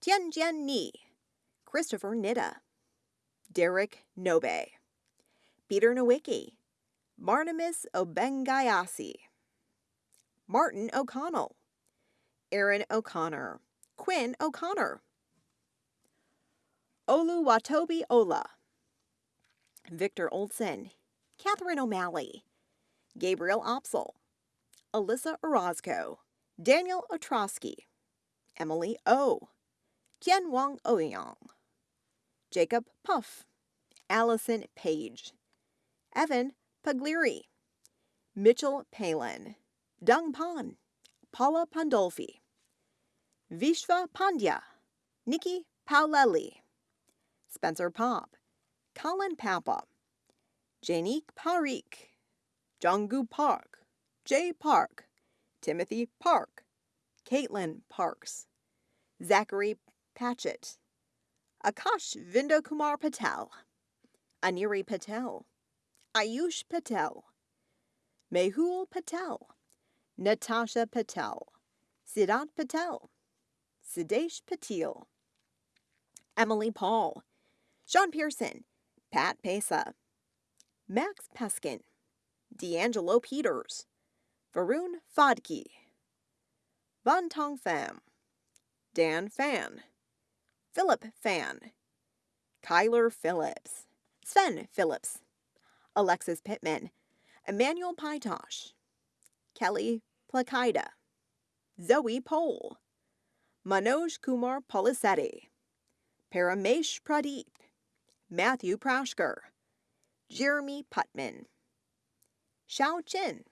Tianjian Ni, Christopher Nitta, Derek Nobe, Peter Nowicki, Barnabas Obengayasi, Martin O'Connell, Aaron O'Connor, Quinn O'Connor, Oluwatobi Ola, Victor Olson, Catherine O'Malley, Gabriel Opsel, Alyssa Orozco, Daniel Otrosky, Emily O, Tian Wang Ouyang, Jacob Puff, Allison Page, Evan Paglieri, Mitchell Palin, Dung Pan, Paula Pandolfi, Vishva Pandya, Nikki Paulelli, Spencer Pop, Colin Papa, Janique Parikh, Junggu Park, Jay Park, Timothy Park, Caitlin Parks, Zachary Patchett, Akash Vindokumar Patel, Aniri Patel, Ayush Patel, Mehul Patel, Natasha Patel, Siddhant Patel, Sidesh Patil, Emily Paul, Sean Pearson, Pat Pesa, Max Peskin, D'Angelo Peters, Varun Fadki, Van Tong Pham, Dan Fan, Philip Fan, Kyler Phillips, Sven Phillips, Alexis Pittman, Emmanuel Paitosh, Kelly Plakida, Zoe Pole, Manoj Kumar Polisetti, Paramesh Pradeep, Matthew Prashker, Jeremy Putman, Xiao Chin,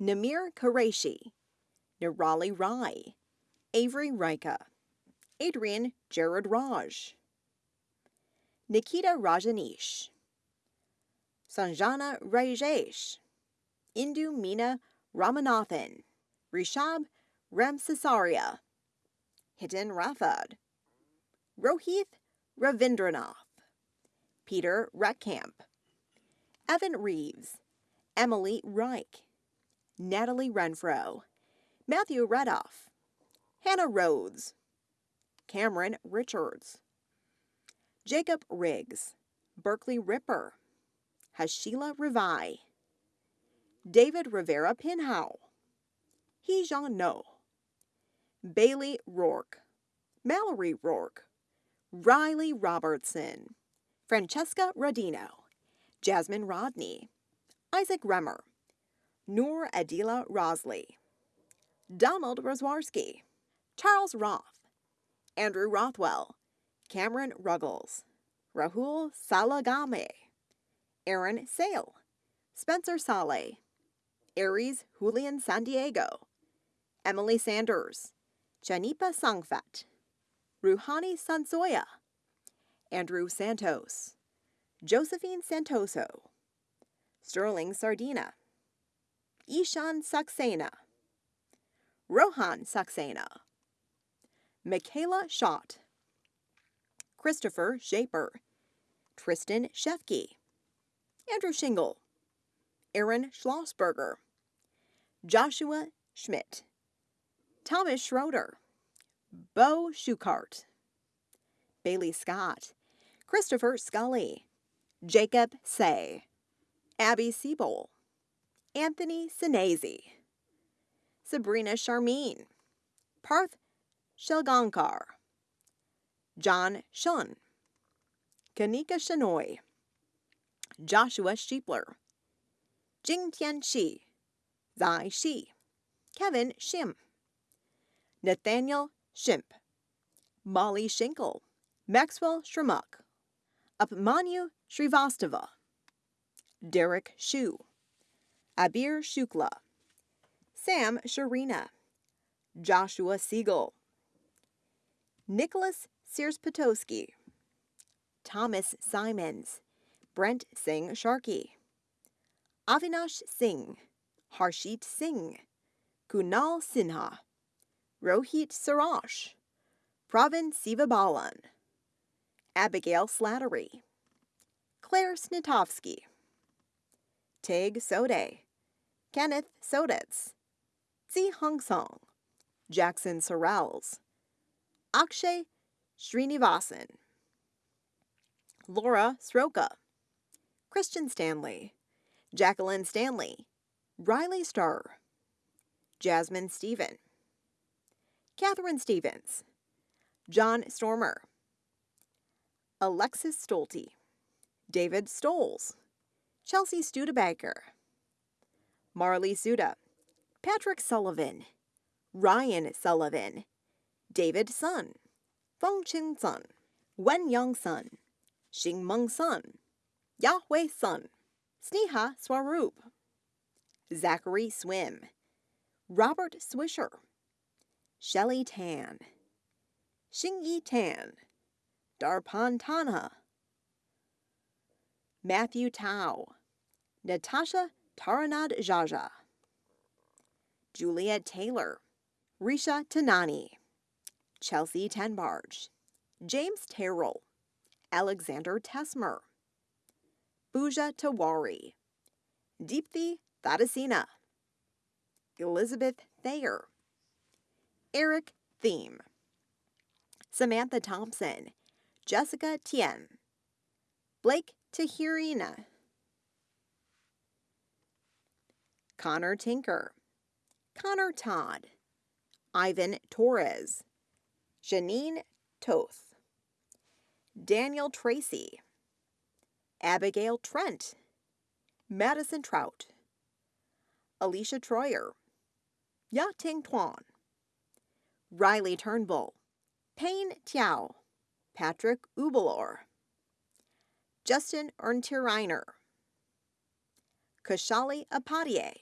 Namir Qureshi, Nirali Rai, Avery Rika, Adrian Jared Raj, Nikita Rajanish, Sanjana Rajesh, Indu Meena Ramanathan, Rishab Ramsasaria, Hiten Rathod, Rohith Ravindranath, Peter Ratkamp, Evan Reeves, Emily Reich, Natalie Renfro, Matthew Redoff, Hannah Rhodes, Cameron Richards, Jacob Riggs, Berkeley Ripper, Hashila Rivai, David Rivera Pinhow, Heejong No, Bailey Rourke, Mallory Rourke, Riley Robertson, Francesca Rodino, Jasmine Rodney, Isaac Remmer, Noor Adila Rosley, Donald Roswarski, Charles Roth, Andrew Rothwell, Cameron Ruggles, Rahul Salagame, Aaron Sale, Spencer Saleh, Aries Julian San Diego, Emily Sanders, Janipa Sangfat, Ruhani Sansoya, Andrew Santos, Josephine Santoso, Sterling Sardina, Ishan Saxena, Rohan Saxena, Michaela Schott, Christopher Shaper, Tristan Shefke, Andrew Shingle, Aaron Schlossberger, Joshua Schmidt, Thomas Schroeder, Bo Schukart, Bailey Scott, Christopher Scully, Jacob Say, Abby Siebel, Anthony Sinese, Sabrina Charmine, Parth Shelgankar, John Shun, Kanika Shanoy, Joshua Sheepler, Jing Tian Shi, Zai Shi, Kevin Shim, Nathaniel Shimp, Molly Schinkel, Maxwell Shramuk, Upmanyu Srivastava, Derek Shu, Abir Shukla, Sam Sharina, Joshua Siegel, Nicholas Sears Potosky, Thomas Simons, Brent Singh Sharkey, Avinash Singh, Harshit Singh, Kunal Sinha, Rohit Sarash, Pravin Sivabalan, Abigail Slattery, Claire Snitovsky, Tig Sode, Kenneth Sodetz, Zi Hung Song, Jackson Sorrells, Akshay Srinivasan, Laura Sroka, Christian Stanley, Jacqueline Stanley, Riley Starr, Jasmine Stephen, Catherine Stevens, John Stormer, Alexis Stolte, David Stoles, Chelsea Studebaker, Marley Suda, Patrick Sullivan, Ryan Sullivan, David Sun, Feng Chin Sun, Wen Young Sun, Xing Meng Sun, Yahweh Sun, Sneha Swaroop, Zachary Swim, Robert Swisher, Shelley Tan, Xingyi Tan, Darpan Tanha, Matthew Tao, Natasha Taranad Jaja, Juliet Taylor, Risha Tanani, Chelsea Tenbarge, James Terrell, Alexander Tesmer, Pooja Tawari, Deepthi Thadasina, Elizabeth Thayer, Eric Theme, Samantha Thompson, Jessica Tien, Blake Tahirina, Connor Tinker, Connor Todd, Ivan Torres, Janine Toth, Daniel Tracy, Abigail Trent, Madison Trout, Alicia Troyer, Ya Ting Tuan, Riley Turnbull, Payne Tiao, Patrick Ubelor, Justin Erntiriner, Kashali Apadier,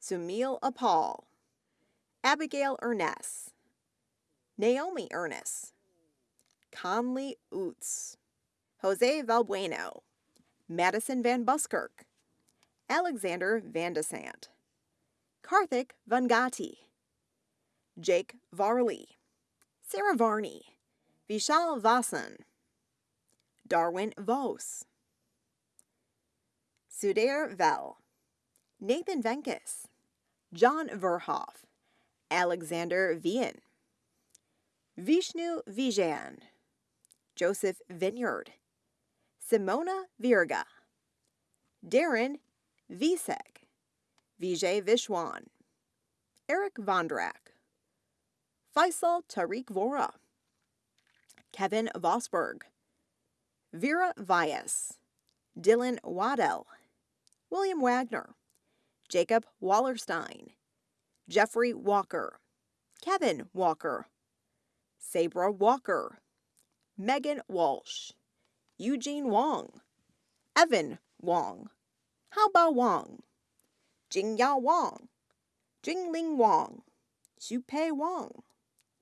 Sumil Apal, Abigail Ernest, Naomi Ernest, Conley Oots, Jose Valbueno, Madison Van Buskirk, Alexander Vandesant, Karthik Vangati, Jake Varley, Sarah Varney, Vishal Vasan, Darwin Vos, Sudair Vel, Nathan Venkis, John Verhoff, Alexander Vian, Vishnu Vijayan, Joseph Vineyard, Simona Virga, Darren Visek, Vijay Vishwan, Eric Vondrak, Faisal Tariq Vora, Kevin Vosberg, Vera Vyas, Dylan Waddell, William Wagner, Jacob Wallerstein, Jeffrey Walker, Kevin Walker, Sabra Walker, Megan Walsh, Eugene Wong, Evan Wong, Haobao Wang, Jingyao Wang, Jingling Wang, Xupei Wang,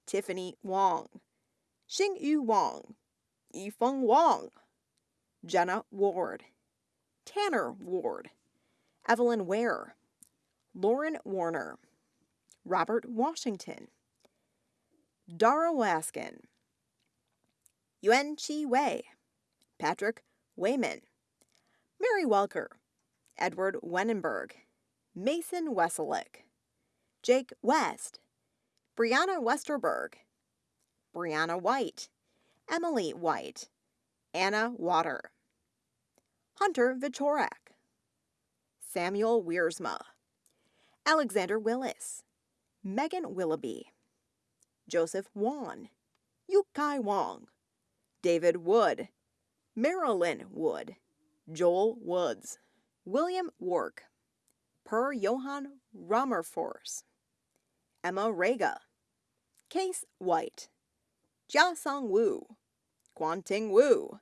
Tiffany Wang, Xingyu Wang, Yifeng Wang, Jenna Ward, Tanner Ward, Evelyn Ware, Lauren Warner, Robert Washington, Dara Waskin, Yuan Chi Wei, Patrick Wayman, Mary Welker, Edward Wenenberg, Mason Weselick, Jake West, Brianna Westerberg, Brianna White, Emily White, Anna Water, Hunter Vichorak, Samuel Wiersma, Alexander Willis, Megan Willoughby, Joseph Wan, Yukai Wong, David Wood, Marilyn Wood, Joel Woods, William Wark, Per Johann Rammerforce, Emma Rega, Case White, Jia Song Wu, Guanting Wu,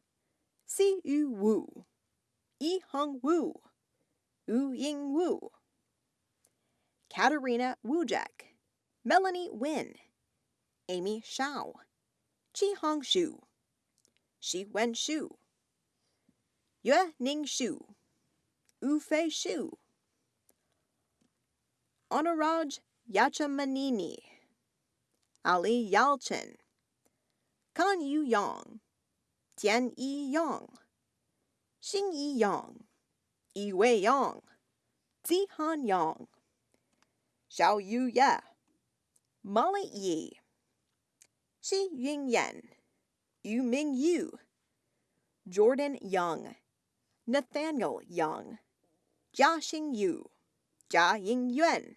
Si Yu Wu, Yi Hong Wu, Wu Ying Wu, Katarina Wujek, Melanie Win, Amy Shao, Hong Shu, Shi Wen Shu, Yue Ning Shu, Wu Fei Shu, Honoraj Yachamanini, Ali Yalchin, Kan Yu Yang, Tian Yi Yang, Xing Yi Yang, Yi Wei Yang, Zi Han Yang, Xiao Yu Ye, Molly Yi, Shi Ying Yan, Yu Ming Yu, Jordan Young, Nathaniel Young, Jia Xing Yu, Jia Ying Yuan,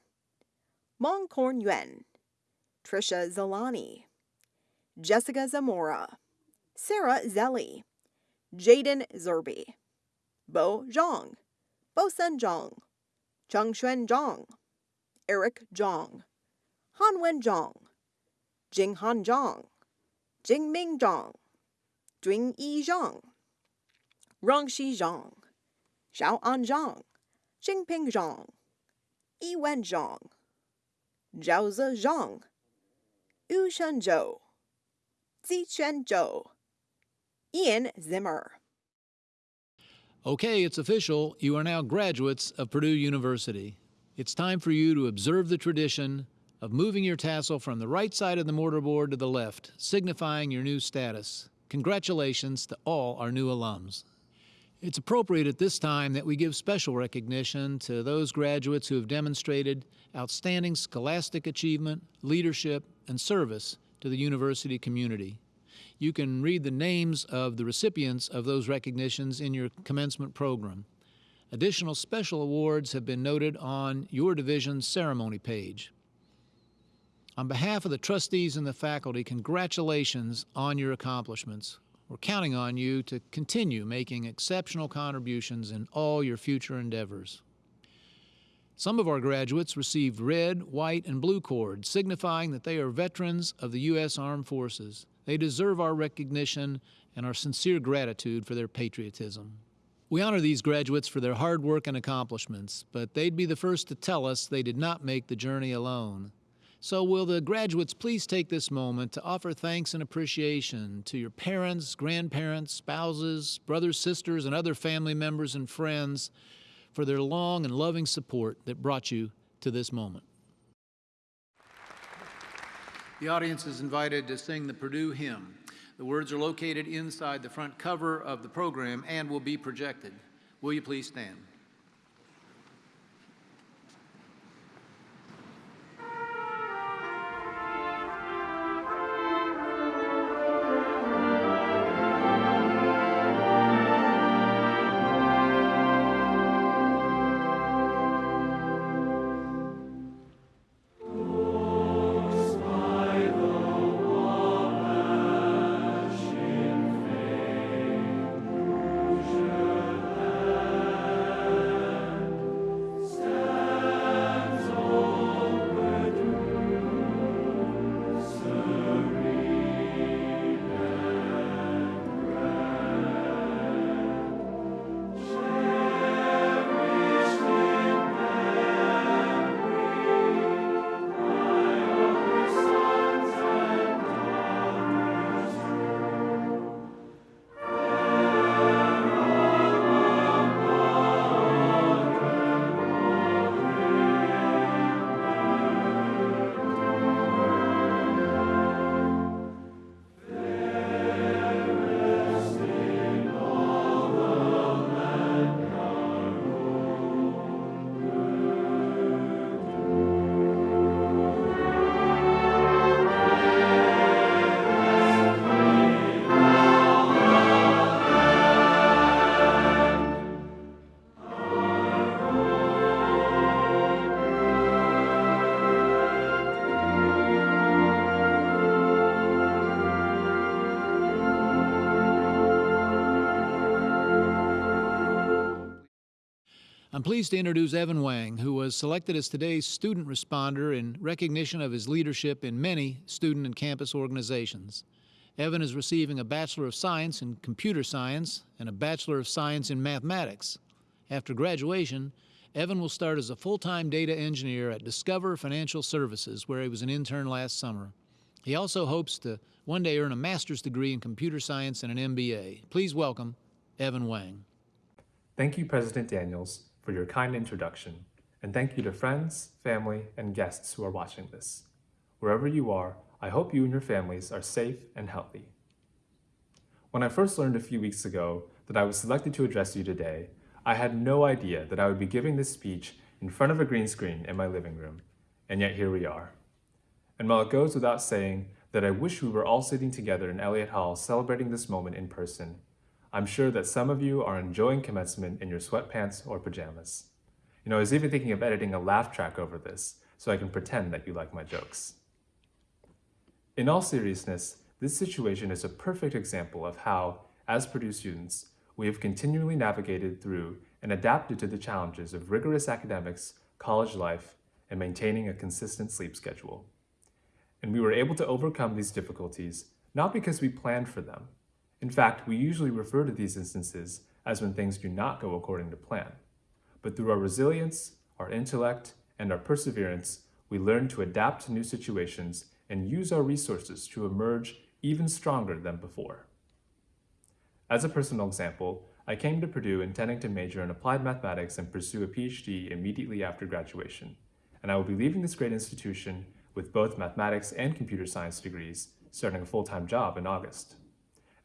Mong Korn Yuan, Trisha Zalani, Jessica Zamora, Sarah Zelli, Jaden Zerby, Bo Zhang, Bosun Zhang, Chengxuan Zhang, Eric Zhang, Hanwen Zhang, Jinghan Zhang, Jingming Zhang, Jingyi Zhang, Rongxi Zhang, Xiaoan Zhang, Xingping Zhang, Yiwen Zhang, Zhaoze Zhang, Yushen Zhou, Zichuan Zhou, Ian Zimmer. Okay, it's official. You are now graduates of Purdue University. It's time for you to observe the tradition of moving your tassel from the right side of the mortarboard to the left, signifying your new status. Congratulations to all our new alums. It's appropriate at this time that we give special recognition to those graduates who have demonstrated outstanding scholastic achievement, leadership, and service to the university community. You can read the names of the recipients of those recognitions in your commencement program. Additional special awards have been noted on your division's ceremony page. On behalf of the trustees and the faculty, congratulations on your accomplishments. We're counting on you to continue making exceptional contributions in all your future endeavors. Some of our graduates received red, white, and blue cords, signifying that they are veterans of the U.S. Armed Forces. They deserve our recognition and our sincere gratitude for their patriotism. We honor these graduates for their hard work and accomplishments, but they'd be the first to tell us they did not make the journey alone. So, will the graduates please take this moment to offer thanks and appreciation to your parents, grandparents, spouses, brothers, sisters, and other family members and friends for their long and loving support that brought you to this moment. The audience is invited to sing the Purdue hymn. The words are located inside the front cover of the program and will be projected. Will you please stand? I'm pleased to introduce Evan Wang, who was selected as today's student responder in recognition of his leadership in many student and campus organizations. Evan is receiving a Bachelor of Science in Computer Science and a Bachelor of Science in Mathematics. After graduation, Evan will start as a full-time data engineer at Discover Financial Services, where he was an intern last summer. He also hopes to one day earn a master's degree in computer science and an MBA. Please welcome Evan Wang. Thank you, President Daniels, for your kind introduction, and thank you to friends, family, and guests who are watching this. Wherever you are, I hope you and your families are safe and healthy. When I first learned a few weeks ago that I was selected to address you today, I had no idea that I would be giving this speech in front of a green screen in my living room, and yet here we are. And while it goes without saying that I wish we were all sitting together in Elliott Hall celebrating this moment in person, I'm sure that some of you are enjoying commencement in your sweatpants or pajamas. You know, I was even thinking of editing a laugh track over this so I can pretend that you like my jokes. In all seriousness, This situation is a perfect example of how, as Purdue students, we have continually navigated through and adapted to the challenges of rigorous academics, college life, and maintaining a consistent sleep schedule. And we were able to overcome these difficulties not because we planned for them. In fact, we usually refer to these instances as when things do not go according to plan. But through our resilience, our intellect, and our perseverance, we learn to adapt to new situations and use our resources to emerge even stronger than before. As a personal example, I came to Purdue intending to major in applied mathematics and pursue a PhD immediately after graduation, and I will be leaving this great institution with both mathematics and computer science degrees, starting a full-time job in August.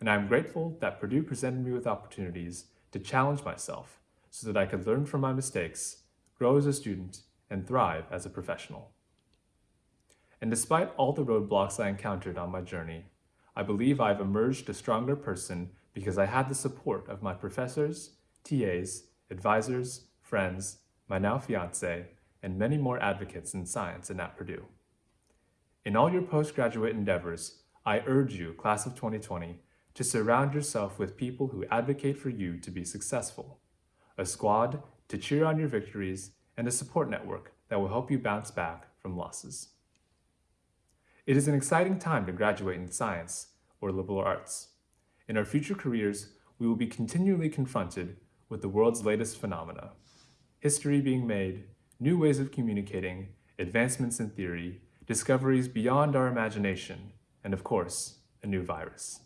And I am grateful that Purdue presented me with opportunities to challenge myself so that I could learn from my mistakes, grow as a student, and thrive as a professional. And despite all the roadblocks I encountered on my journey, I believe I've emerged a stronger person because I had the support of my professors, TAs, advisors, friends, my now fiance, and many more advocates in science and at Purdue. In all your postgraduate endeavors, I urge you, class of 2020, to surround yourself with people who advocate for you to be successful, a squad to cheer on your victories, and a support network that will help you bounce back from losses. It is an exciting time to graduate in science or liberal arts. In our future careers, we will be continually confronted with the world's latest phenomena, history being made, new ways of communicating, advancements in theory, discoveries beyond our imagination, and of course, a new virus.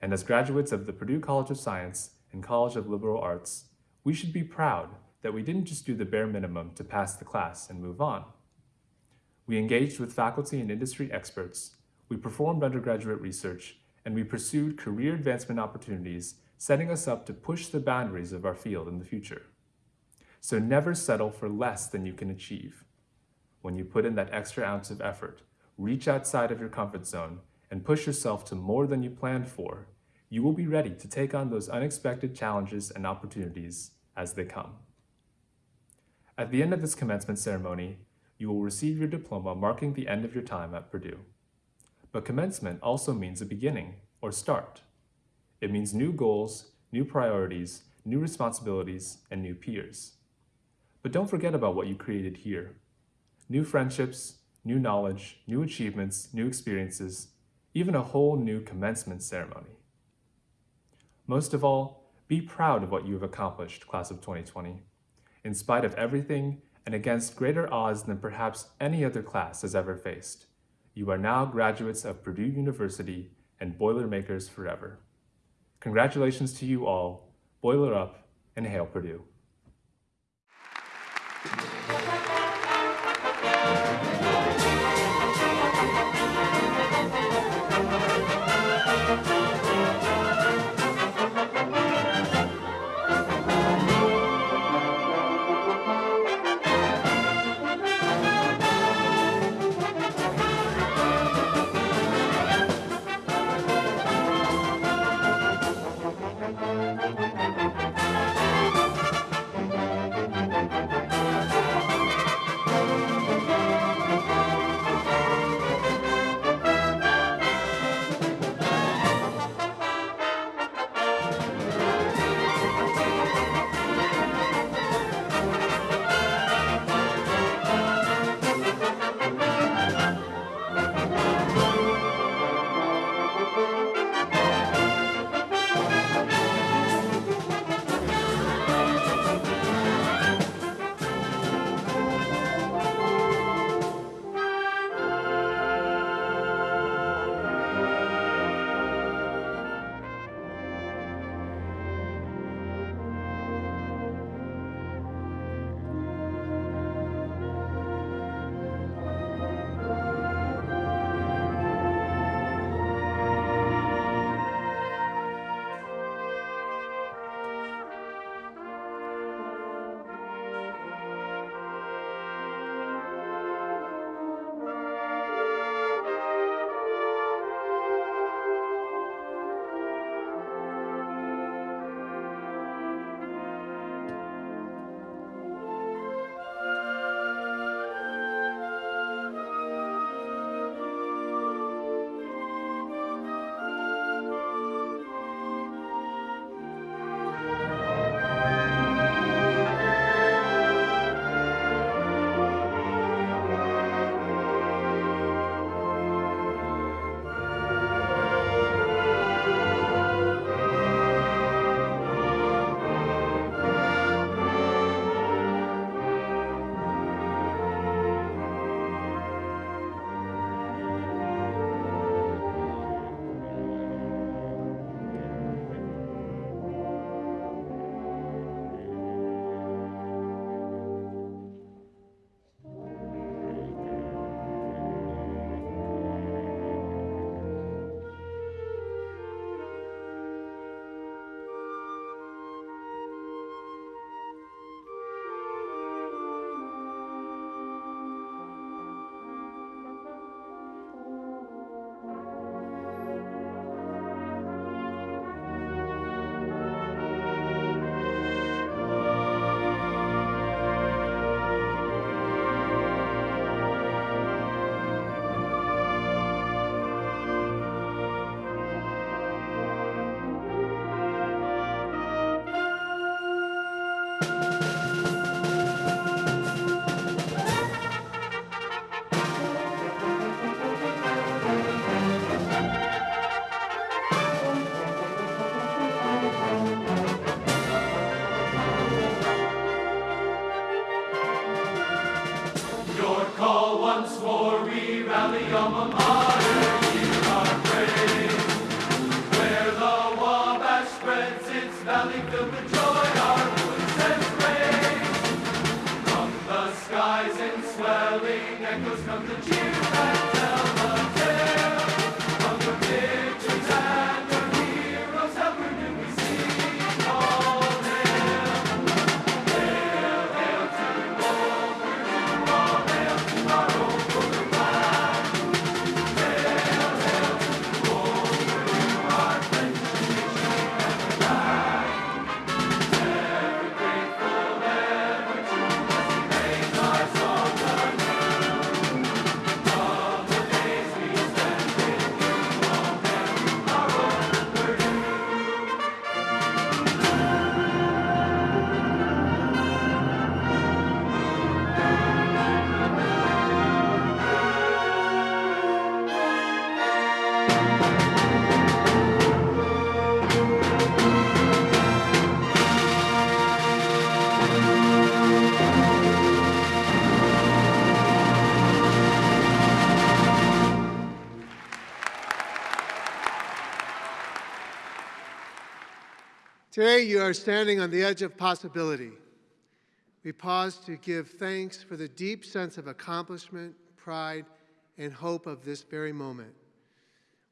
And as graduates of the Purdue College of Science and College of Liberal Arts, we should be proud that we didn't just do the bare minimum to pass the class and move on. We engaged with faculty and industry experts, we performed undergraduate research, and we pursued career advancement opportunities, setting us up to push the boundaries of our field in the future. So never settle for less than you can achieve. When you put in that extra ounce of effort, reach outside of your comfort zone and push yourself to more than you planned for, you will be ready to take on those unexpected challenges and opportunities as they come. At the end of this commencement ceremony, you will receive your diploma marking the end of your time at Purdue. But commencement also means a beginning, or start. It means new goals, new priorities, new responsibilities, and new peers. But don't forget about what you created here. New friendships, new knowledge, new achievements, new experiences, even a whole new commencement ceremony. Most of all, be proud of what you have accomplished, class of 2020. In spite of everything and against greater odds than perhaps any other class has ever faced, you are now graduates of Purdue University and Boilermakers forever. Congratulations to you all, Boiler Up, and Hail Purdue. Valley Today, you are standing on the edge of possibility. We pause to give thanks for the deep sense of accomplishment, pride, and hope of this very moment.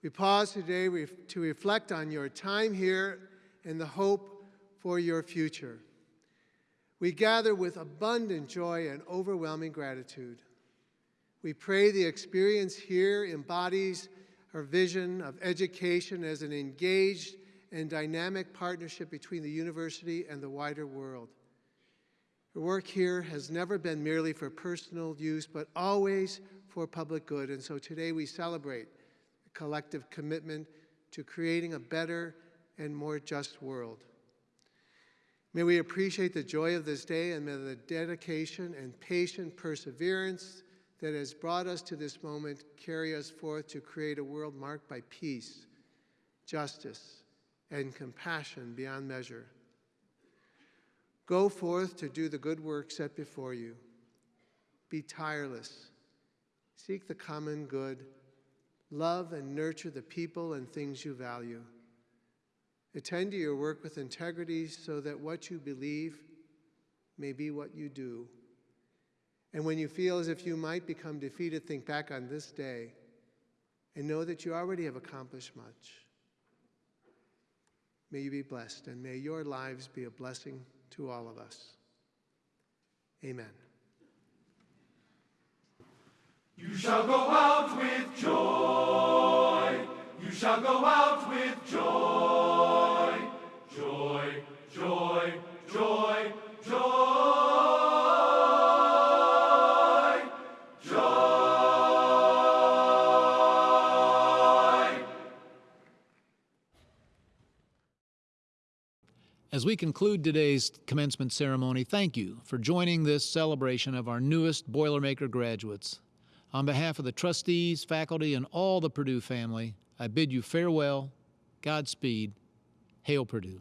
We pause today to reflect on your time here and the hope for your future. We gather with abundant joy and overwhelming gratitude. We pray the experience here embodies our vision of education as an engaged and dynamic partnership between the university and the wider world. Your work here has never been merely for personal use, but always for public good. And so today we celebrate a collective commitment to creating a better and more just world. May we appreciate the joy of this day and may the dedication and patient perseverance that has brought us to this moment carry us forth to create a world marked by peace, justice, and compassion beyond measure. Go forth to do the good work set before you. Be tireless. Seek the common good. Love and nurture the people and things you value. Attend to your work with integrity so that what you believe may be what you do. And when you feel as if you might become defeated, think back on this day and know that you already have accomplished much. May you be blessed, and may your lives be a blessing to all of us. Amen. You shall go out with joy. You shall go out with joy. Joy, joy, joy, joy. As we conclude today's commencement ceremony, thank you for joining this celebration of our newest Boilermaker graduates. On behalf of the trustees, faculty, and all the Purdue family, I bid you farewell, Godspeed, Hail Purdue.